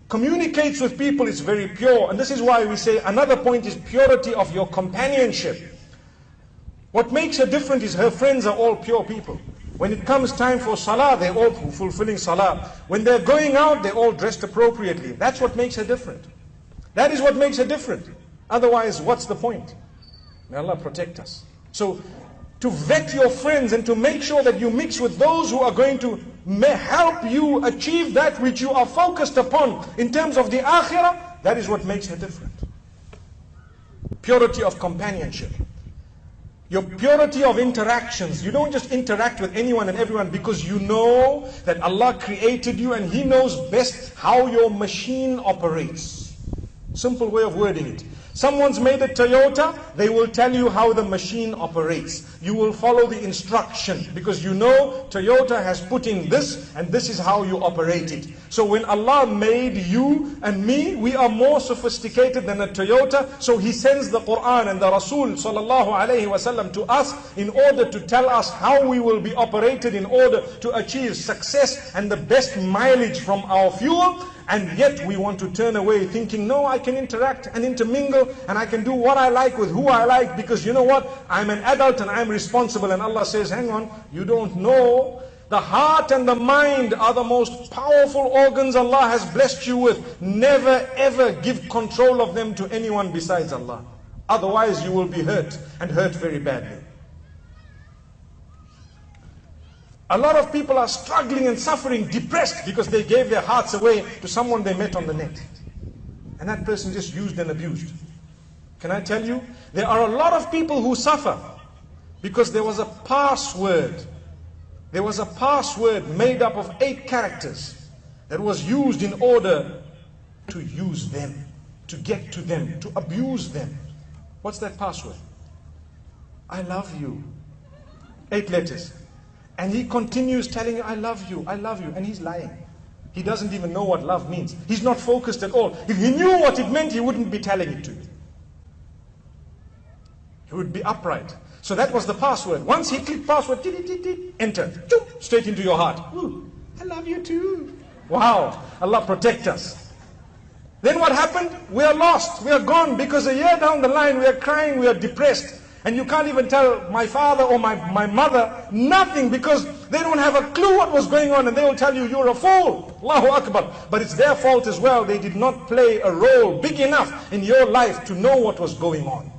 communicates with people, it's very pure. And this is why we say another point is purity of your companionship. What makes her different is her friends are all pure people. When it comes time for salah, they're all fulfilling salah. When they're going out, they're all dressed appropriately. That's what makes her different. That is what makes her different. Otherwise, what's the point? May Allah protect us. So, to vet your friends and to make sure that you mix with those who are going to help you achieve that which you are focused upon in terms of the akhirah, that is what makes her different. Purity of companionship. Your purity of interactions. You don't just interact with anyone and everyone because you know that Allah created you and He knows best how your machine operates. Simple way of wording it. Someone's made a Toyota, they will tell you how the machine operates. You will follow the instruction because you know Toyota has put in this and this is how you operate it. So when Allah made you and me, we are more sophisticated than a Toyota. So He sends the Quran and the Rasul sallallahu alayhi wasallam to us in order to tell us how we will be operated in order to achieve success and the best mileage from our fuel. And yet we want to turn away thinking, no, I can interact and intermingle and I can do what I like with who I like because you know what? I'm an adult and I'm responsible. And Allah says, hang on, you don't know. The heart and the mind are the most powerful organs Allah has blessed you with. Never ever give control of them to anyone besides Allah. Otherwise you will be hurt and hurt very badly. A lot of people are struggling and suffering, depressed because they gave their hearts away to someone they met on the net. And that person just used and abused. Can I tell you? There are a lot of people who suffer because there was a password. There was a password made up of eight characters that was used in order to use them, to get to them, to abuse them. What's that password? I love you. Eight letters. And he continues telling you, I love you, I love you. And he's lying. He doesn't even know what love means. He's not focused at all. If he knew what it meant, he wouldn't be telling it to you. He would be upright. So that was the password. Once he clicked password, enter, straight into your heart. Ooh, I love you too. Wow, Allah protect us. Then what happened? We are lost. We are gone because a year down the line we are crying, we are depressed. And you can't even tell my father or my, my mother nothing because they don't have a clue what was going on and they will tell you you're a fool. Allahu Akbar. But it's their fault as well. They did not play a role big enough in your life to know what was going on.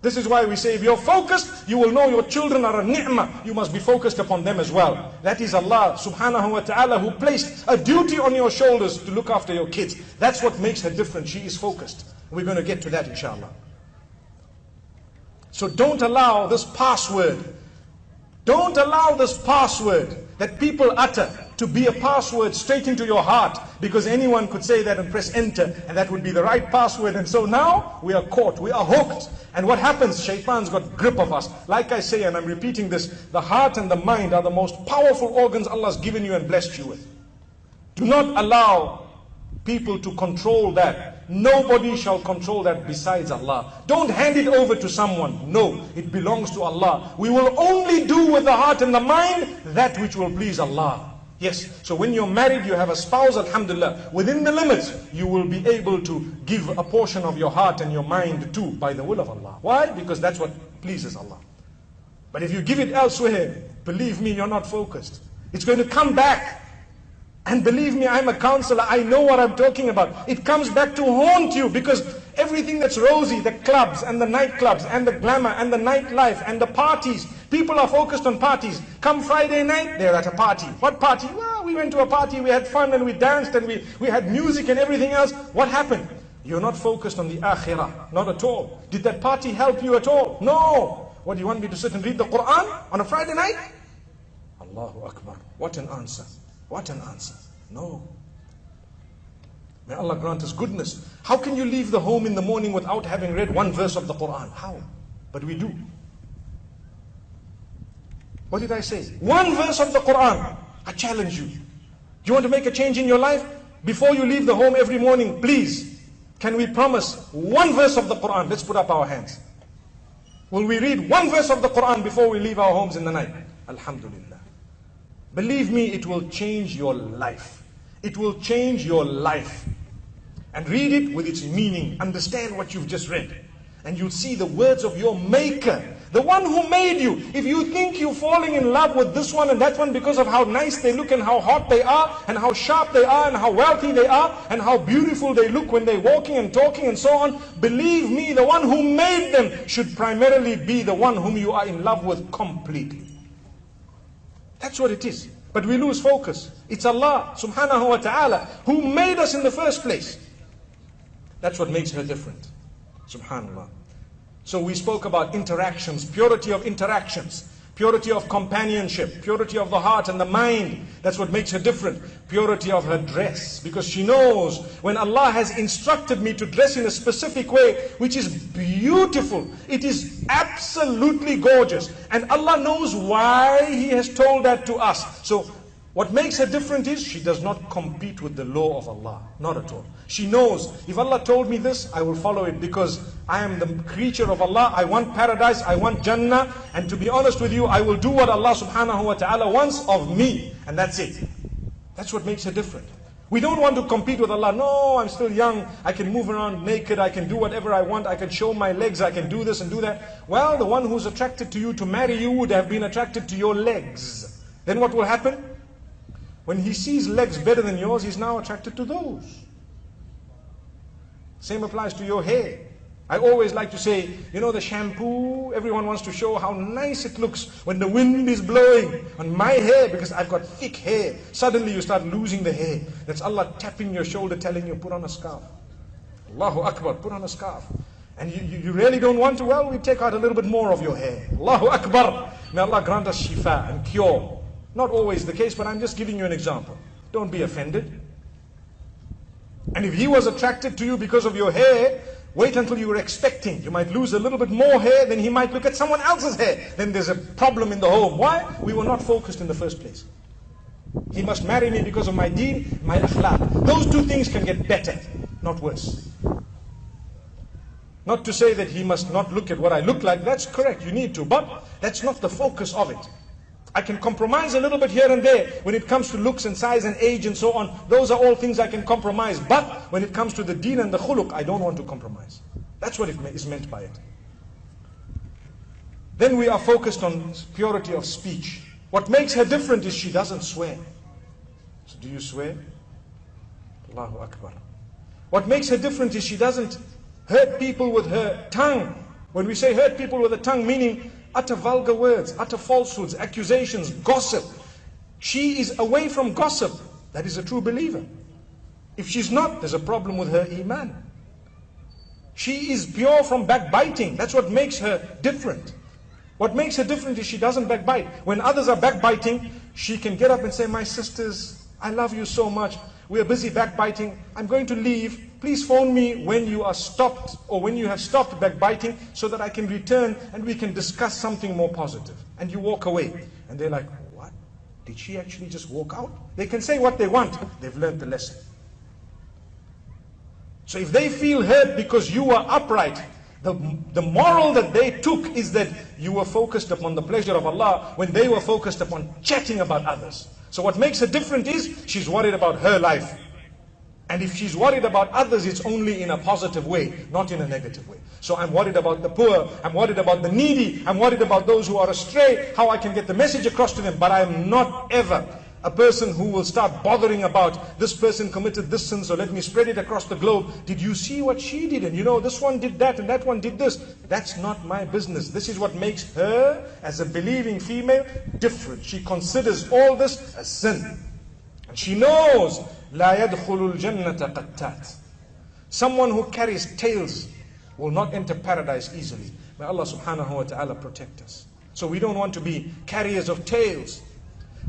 This is why we say if you're focused, you will know your children are a ni'mah. You must be focused upon them as well. That is Allah subhanahu wa ta'ala who placed a duty on your shoulders to look after your kids. That's what makes her different. She is focused. We're going to get to that inshallah. So don't allow this password, don't allow this password that people utter to be a password straight into your heart because anyone could say that and press enter and that would be the right password. And so now we are caught, we are hooked. And what happens? Shaitan's got grip of us. Like I say, and I'm repeating this, the heart and the mind are the most powerful organs Allah's given you and blessed you with. Do not allow people to control that. Nobody shall control that besides Allah. Don't hand it over to someone. No, it belongs to Allah. We will only do with the heart and the mind that which will please Allah. Yes, so when you're married, you have a spouse, alhamdulillah. Within the limits, you will be able to give a portion of your heart and your mind too by the will of Allah. Why? Because that's what pleases Allah. But if you give it elsewhere, believe me, you're not focused. It's going to come back and believe me, I'm a counselor. I know what I'm talking about. It comes back to haunt you because everything that's rosy, the clubs and the nightclubs and the glamour and the nightlife and the parties, people are focused on parties. Come Friday night, they're at a party. What party? Well, we went to a party, we had fun and we danced and we, we had music and everything else. What happened? You're not focused on the akhirah. Not at all. Did that party help you at all? No. What do you want me to sit and read the Quran on a Friday night? Allahu Akbar. What an answer. What an answer. No. May Allah grant us goodness. How can you leave the home in the morning without having read one verse of the Quran? How? But we do. What did I say? One verse of the Quran. I challenge you. Do you want to make a change in your life? Before you leave the home every morning, please, can we promise one verse of the Quran? Let's put up our hands. Will we read one verse of the Quran before we leave our homes in the night? Alhamdulillah. Believe me, it will change your life. It will change your life. And read it with its meaning. Understand what you've just read. And you'll see the words of your Maker the one who made you. If you think you're falling in love with this one and that one because of how nice they look and how hot they are and how sharp they are and how wealthy they are and how beautiful they look when they're walking and talking and so on, believe me, the one who made them should primarily be the one whom you are in love with completely. That's what it is. But we lose focus. It's Allah subhanahu wa ta'ala who made us in the first place. That's what makes her different. Subhanallah. So we spoke about interactions, purity of interactions, purity of companionship, purity of the heart and the mind. That's what makes her different. Purity of her dress. Because she knows when Allah has instructed me to dress in a specific way, which is beautiful, it is absolutely gorgeous. And Allah knows why He has told that to us. So what makes her different is she does not compete with the law of Allah. Not at all. She knows, if Allah told me this, I will follow it because I am the creature of Allah. I want paradise, I want Jannah. And to be honest with you, I will do what Allah subhanahu wa ta'ala wants of me. And that's it. That's what makes her different. We don't want to compete with Allah. No, I'm still young. I can move around naked. I can do whatever I want. I can show my legs. I can do this and do that. Well, the one who's attracted to you to marry you would have been attracted to your legs. Then what will happen? When he sees legs better than yours, he's now attracted to those. Same applies to your hair. I always like to say, you know, the shampoo, everyone wants to show how nice it looks when the wind is blowing on my hair because I've got thick hair. Suddenly you start losing the hair. That's Allah tapping your shoulder, telling you, put on a scarf. Allahu Akbar, put on a scarf. And you, you, you really don't want to, well, we take out a little bit more of your hair. Allahu Akbar. May Allah grant us shifa and cure. Not always the case, but I'm just giving you an example. Don't be offended. And if he was attracted to you because of your hair, wait until you were expecting. You might lose a little bit more hair, then he might look at someone else's hair. Then there's a problem in the home. Why? We were not focused in the first place. He must marry me because of my deen, my akhlaq. Those two things can get better, not worse. Not to say that he must not look at what I look like, that's correct, you need to, but that's not the focus of it. I can compromise a little bit here and there when it comes to looks and size and age and so on. Those are all things I can compromise. But when it comes to the deen and the khuluq, I don't want to compromise. That's what it is meant by it. Then we are focused on purity of speech. What makes her different is she doesn't swear. So do you swear? Allahu Akbar. What makes her different is she doesn't hurt people with her tongue. When we say hurt people with the tongue, meaning utter vulgar words, utter falsehoods, accusations, gossip. She is away from gossip. That is a true believer. If she's not, there's a problem with her iman. She is pure from backbiting. That's what makes her different. What makes her different is she doesn't backbite. When others are backbiting, she can get up and say, My sisters, I love you so much. We are busy backbiting. I'm going to leave. Please phone me when you are stopped or when you have stopped backbiting so that I can return and we can discuss something more positive. And you walk away. And they're like, what? Did she actually just walk out? They can say what they want. They've learned the lesson. So if they feel hurt because you are upright, the, the moral that they took is that you were focused upon the pleasure of Allah when they were focused upon chatting about others. So what makes her different is she's worried about her life. And if she's worried about others, it's only in a positive way, not in a negative way. So I'm worried about the poor, I'm worried about the needy, I'm worried about those who are astray, how I can get the message across to them. But I'm not ever a person who will start bothering about this person committed this sin, so let me spread it across the globe. Did you see what she did? And you know, this one did that and that one did this. That's not my business. This is what makes her, as a believing female, different. She considers all this a sin. She knows, لا يدخل الجنة قتات. Someone who carries tales will not enter paradise easily. May Allah subhanahu wa ta'ala protect us. So we don't want to be carriers of tales.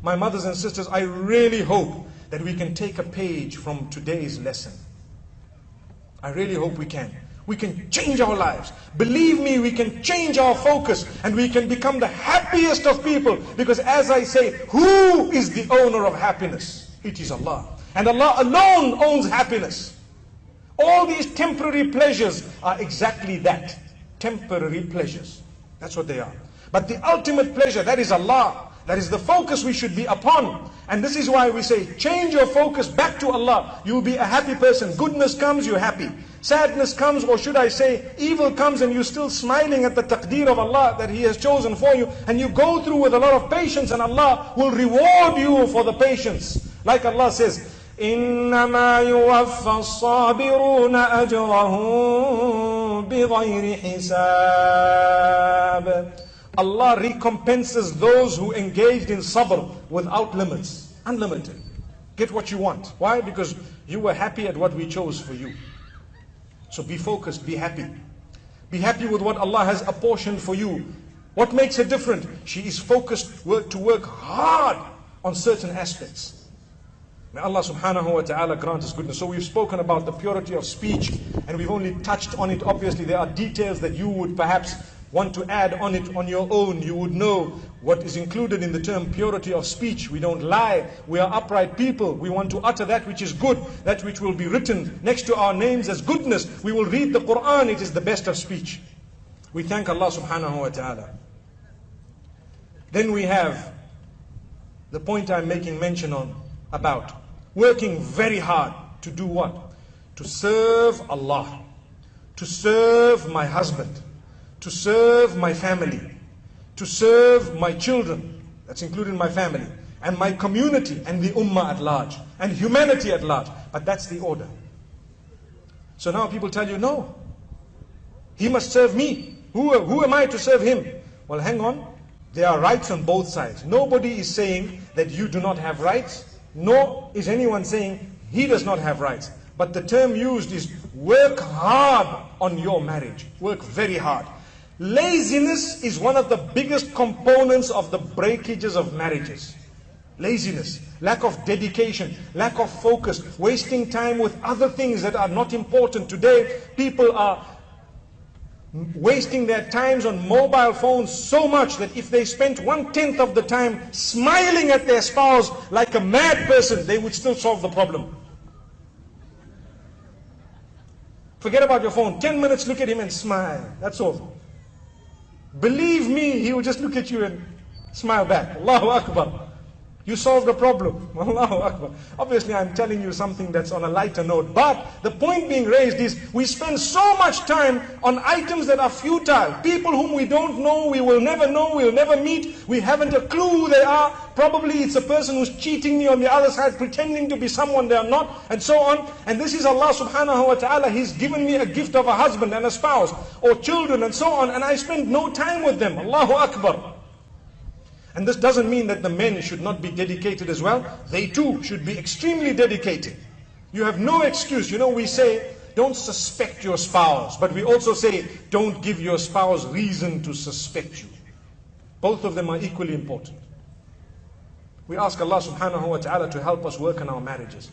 My mothers and sisters, I really hope that we can take a page from today's lesson. I really hope we can. We can change our lives. Believe me, we can change our focus and we can become the happiest of people. Because as I say, who is the owner of happiness? It is Allah. And Allah alone owns happiness. All these temporary pleasures are exactly that. Temporary pleasures. That's what they are. But the ultimate pleasure, that is Allah. That is the focus we should be upon. And this is why we say, change your focus back to Allah. You'll be a happy person. Goodness comes, you're happy. Sadness comes, or should I say, evil comes and you're still smiling at the taqdeer of Allah that He has chosen for you. And you go through with a lot of patience and Allah will reward you for the patience. Like Allah says, إنما يوفى الصابرون أجرهم بغير حساب Allah recompenses those who engaged in sabr without limits, unlimited. Get what you want. Why? Because you were happy at what we chose for you. So be focused, be happy. Be happy with what Allah has apportioned for you. What makes her different? She is focused to work hard on certain aspects. May Allah subhanahu wa ta'ala grant us goodness. So we've spoken about the purity of speech and we've only touched on it. Obviously, there are details that you would perhaps want to add on it on your own. You would know what is included in the term purity of speech. We don't lie. We are upright people. We want to utter that which is good, that which will be written next to our names as goodness. We will read the Quran. It is the best of speech. We thank Allah subhanahu wa ta'ala. Then we have the point I'm making mention on about working very hard to do what? To serve Allah, to serve my husband, to serve my family, to serve my children, that's including my family, and my community and the ummah at large, and humanity at large. But that's the order. So now people tell you, no, he must serve me. Who, who am I to serve him? Well, hang on. There are rights on both sides. Nobody is saying that you do not have rights nor is anyone saying he does not have rights. But the term used is work hard on your marriage. Work very hard. Laziness is one of the biggest components of the breakages of marriages. Laziness, lack of dedication, lack of focus, wasting time with other things that are not important. Today, people are wasting their times on mobile phones so much that if they spent one tenth of the time smiling at their spouse like a mad person, they would still solve the problem. Forget about your phone. Ten minutes, look at him and smile. That's all. Believe me, he will just look at you and smile back. Allahu Akbar. You solved the problem. Allahu Akbar. Obviously, I'm telling you something that's on a lighter note. But the point being raised is we spend so much time on items that are futile. People whom we don't know, we will never know, we'll never meet. We haven't a clue who they are. Probably it's a person who's cheating me on the other side, pretending to be someone they are not, and so on. And this is Allah subhanahu wa ta'ala. He's given me a gift of a husband and a spouse, or children, and so on. And I spend no time with them. Allahu Akbar. And this doesn't mean that the men should not be dedicated as well. They too should be extremely dedicated. You have no excuse. You know, we say, don't suspect your spouse. But we also say, don't give your spouse reason to suspect you. Both of them are equally important. We ask Allah subhanahu wa ta'ala to help us work on our marriages.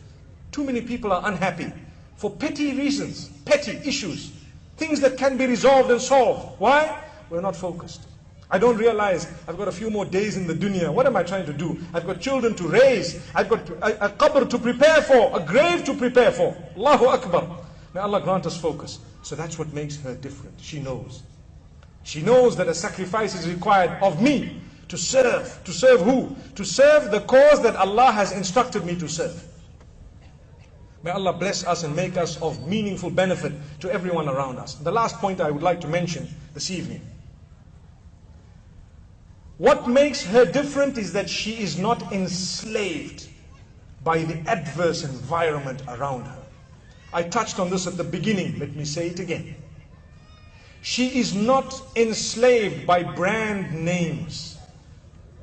Too many people are unhappy for petty reasons, petty issues, things that can be resolved and solved. Why? We're not focused. I don't realize I've got a few more days in the dunya. What am I trying to do? I've got children to raise. I've got a, a qabr to prepare for, a grave to prepare for. Allahu Akbar. May Allah grant us focus. So that's what makes her different. She knows. She knows that a sacrifice is required of me to serve. To serve who? To serve the cause that Allah has instructed me to serve. May Allah bless us and make us of meaningful benefit to everyone around us. The last point I would like to mention this evening what makes her different is that she is not enslaved by the adverse environment around her. I touched on this at the beginning, let me say it again. She is not enslaved by brand names,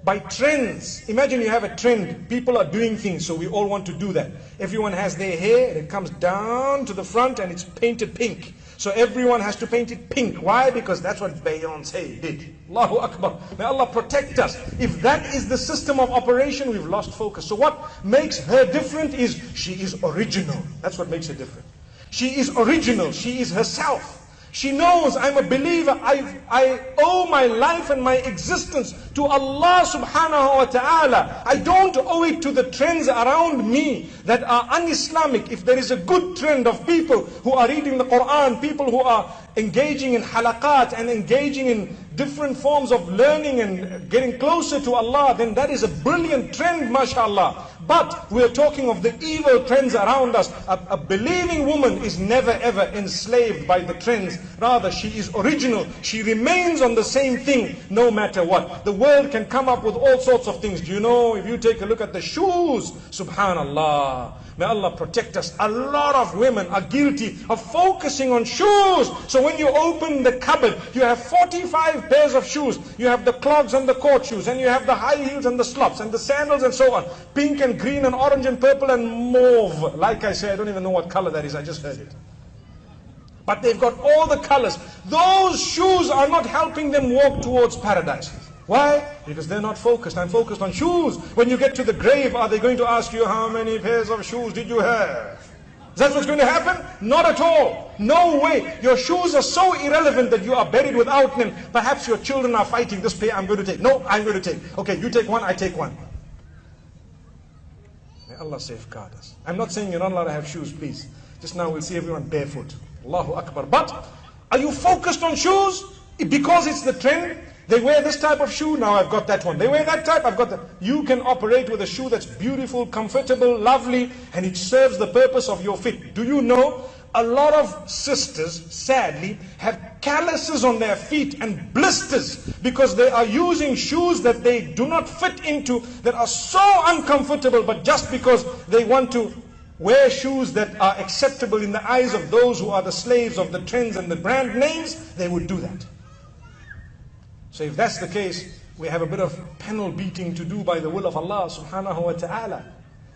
by trends. Imagine you have a trend, people are doing things, so we all want to do that. Everyone has their hair, it comes down to the front and it's painted pink. So everyone has to paint it pink. Why? Because that's what Beyonce did. Allahu Akbar. May Allah protect us. If that is the system of operation, we've lost focus. So what makes her different is she is original. That's what makes her different. She is original. She is herself. She knows I'm a believer. I, I owe my life and my existence to Allah subhanahu wa ta'ala. I don't owe it to the trends around me that are un-Islamic. If there is a good trend of people who are reading the Quran, people who are engaging in halaqat and engaging in different forms of learning and getting closer to Allah, then that is a brilliant trend, mashallah. But we're talking of the evil trends around us. A, a, believing woman is never ever enslaved by the trends. Rather, she is original. She remains on the same thing no matter what. The world can come up with all sorts of things. Do you know, if you take a look at the shoes, subhanallah. May Allah protect us. A lot of women are guilty of focusing on shoes. So when you open the cupboard, you have 45 pairs of shoes. You have the clogs and the court shoes, and you have the high heels and the slops and the sandals and so on. Pink and green and orange and purple and mauve. Like I say, I don't even know what color that is. I just heard it. But they've got all the colors. Those shoes are not helping them walk towards paradise. Why? Because they're not focused. I'm focused on shoes. When you get to the grave, are they going to ask you how many pairs of shoes did you have? Is that what's going to happen? Not at all. No way. Your shoes are so irrelevant that you are buried without them. Perhaps your children are fighting this pair I'm going to take. No, I'm going to take. Okay, you take one, I take one. May Allah safeguard us. I'm not saying you're not allowed to have shoes, please. Just now we'll see everyone barefoot. Allahu Akbar. But are you focused on shoes? Because it's the trend? They wear this type of shoe, now I've got that one. They wear that type, I've got that. You can operate with a shoe that's beautiful, comfortable, lovely, and it serves the purpose of your feet. Do you know? A lot of sisters, sadly, have calluses on their feet and blisters because they are using shoes that they do not fit into, that are so uncomfortable, but just because they want to wear shoes that are acceptable in the eyes of those who are the slaves of the trends and the brand names, they would do that. So if that's the case, we have a bit of panel beating to do by the will of Allah subhanahu wa ta'ala.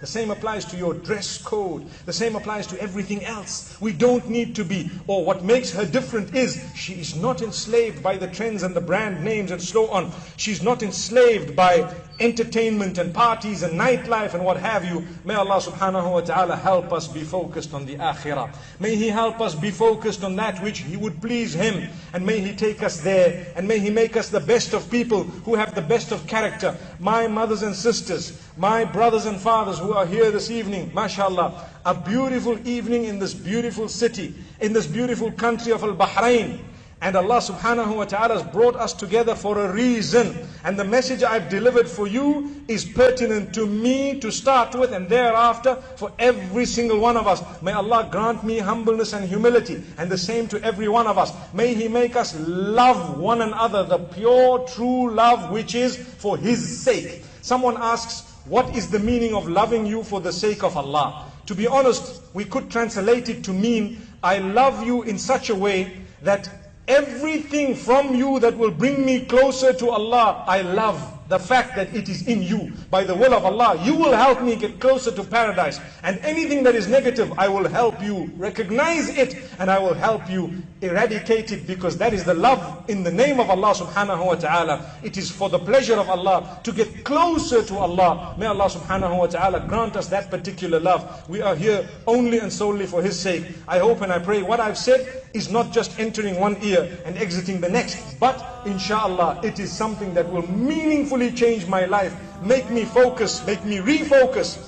The same applies to your dress code. The same applies to everything else. We don't need to be, or what makes her different is she is not enslaved by the trends and the brand names and so on. She's not enslaved by entertainment and parties and nightlife and what have you. May Allah subhanahu wa ta'ala help us be focused on the akhirah. May He help us be focused on that which He would please Him. And may He take us there. And may He make us the best of people who have the best of character. My mothers and sisters, my brothers and fathers who are here this evening, mashallah, a beautiful evening in this beautiful city, in this beautiful country of Al-Bahrain. And Allah subhanahu wa ta'ala has brought us together for a reason. And the message I've delivered for you is pertinent to me to start with and thereafter for every single one of us. May Allah grant me humbleness and humility and the same to every one of us. May He make us love one another, the pure true love which is for His sake. Someone asks, what is the meaning of loving you for the sake of Allah? To be honest, we could translate it to mean, I love you in such a way that everything from you that will bring me closer to Allah, I love the fact that it is in you. By the will of Allah, you will help me get closer to paradise. And anything that is negative, I will help you recognize it and I will help you eradicate it because that is the love in the name of Allah subhanahu wa ta'ala. It is for the pleasure of Allah to get closer to Allah. May Allah subhanahu wa ta'ala grant us that particular love. We are here only and solely for His sake. I hope and I pray what I've said is not just entering one ear and exiting the next, but inshallah it is something that will meaningfully change my life, make me focus, make me refocus,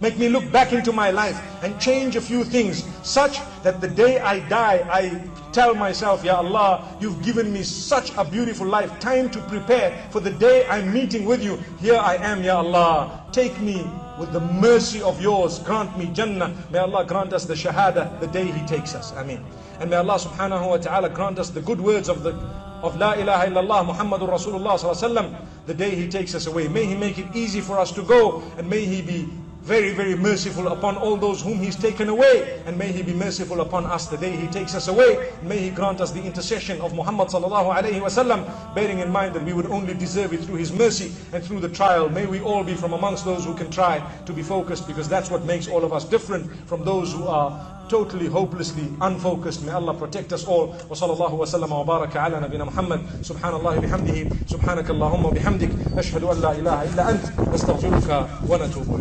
make me look back into my life and change a few things such that the day I die, I tell myself, Ya Allah, you've given me such a beautiful life, time to prepare for the day I'm meeting with you. Here I am, Ya Allah, take me with the mercy of yours, grant me Jannah. May Allah grant us the Shahada the day He takes us. Ameen. And may Allah subhanahu wa ta'ala grant us the good words of the of La ilaha illallah Muhammadur Rasulullah sallallahu the day He takes us away. May He make it easy for us to go and may He be very, very merciful upon all those whom He's taken away. And may He be merciful upon us the day He takes us away. May He grant us the intercession of Muhammad sallallahu alayhi wasallam, bearing in mind that we would only deserve it through His mercy and through the trial. May we all be from amongst those who can try to be focused because that's what makes all of us different from those who are totally hopelessly unfocused. May Allah protect us all. Wa sallallahu wa sallam wa baraka ala nabina Muhammad. Subhanallah bihamdihi. Subhanaka Allahumma bihamdik. Ashhadu an la ilaha illa ant. Nastaghfiruka wa natubu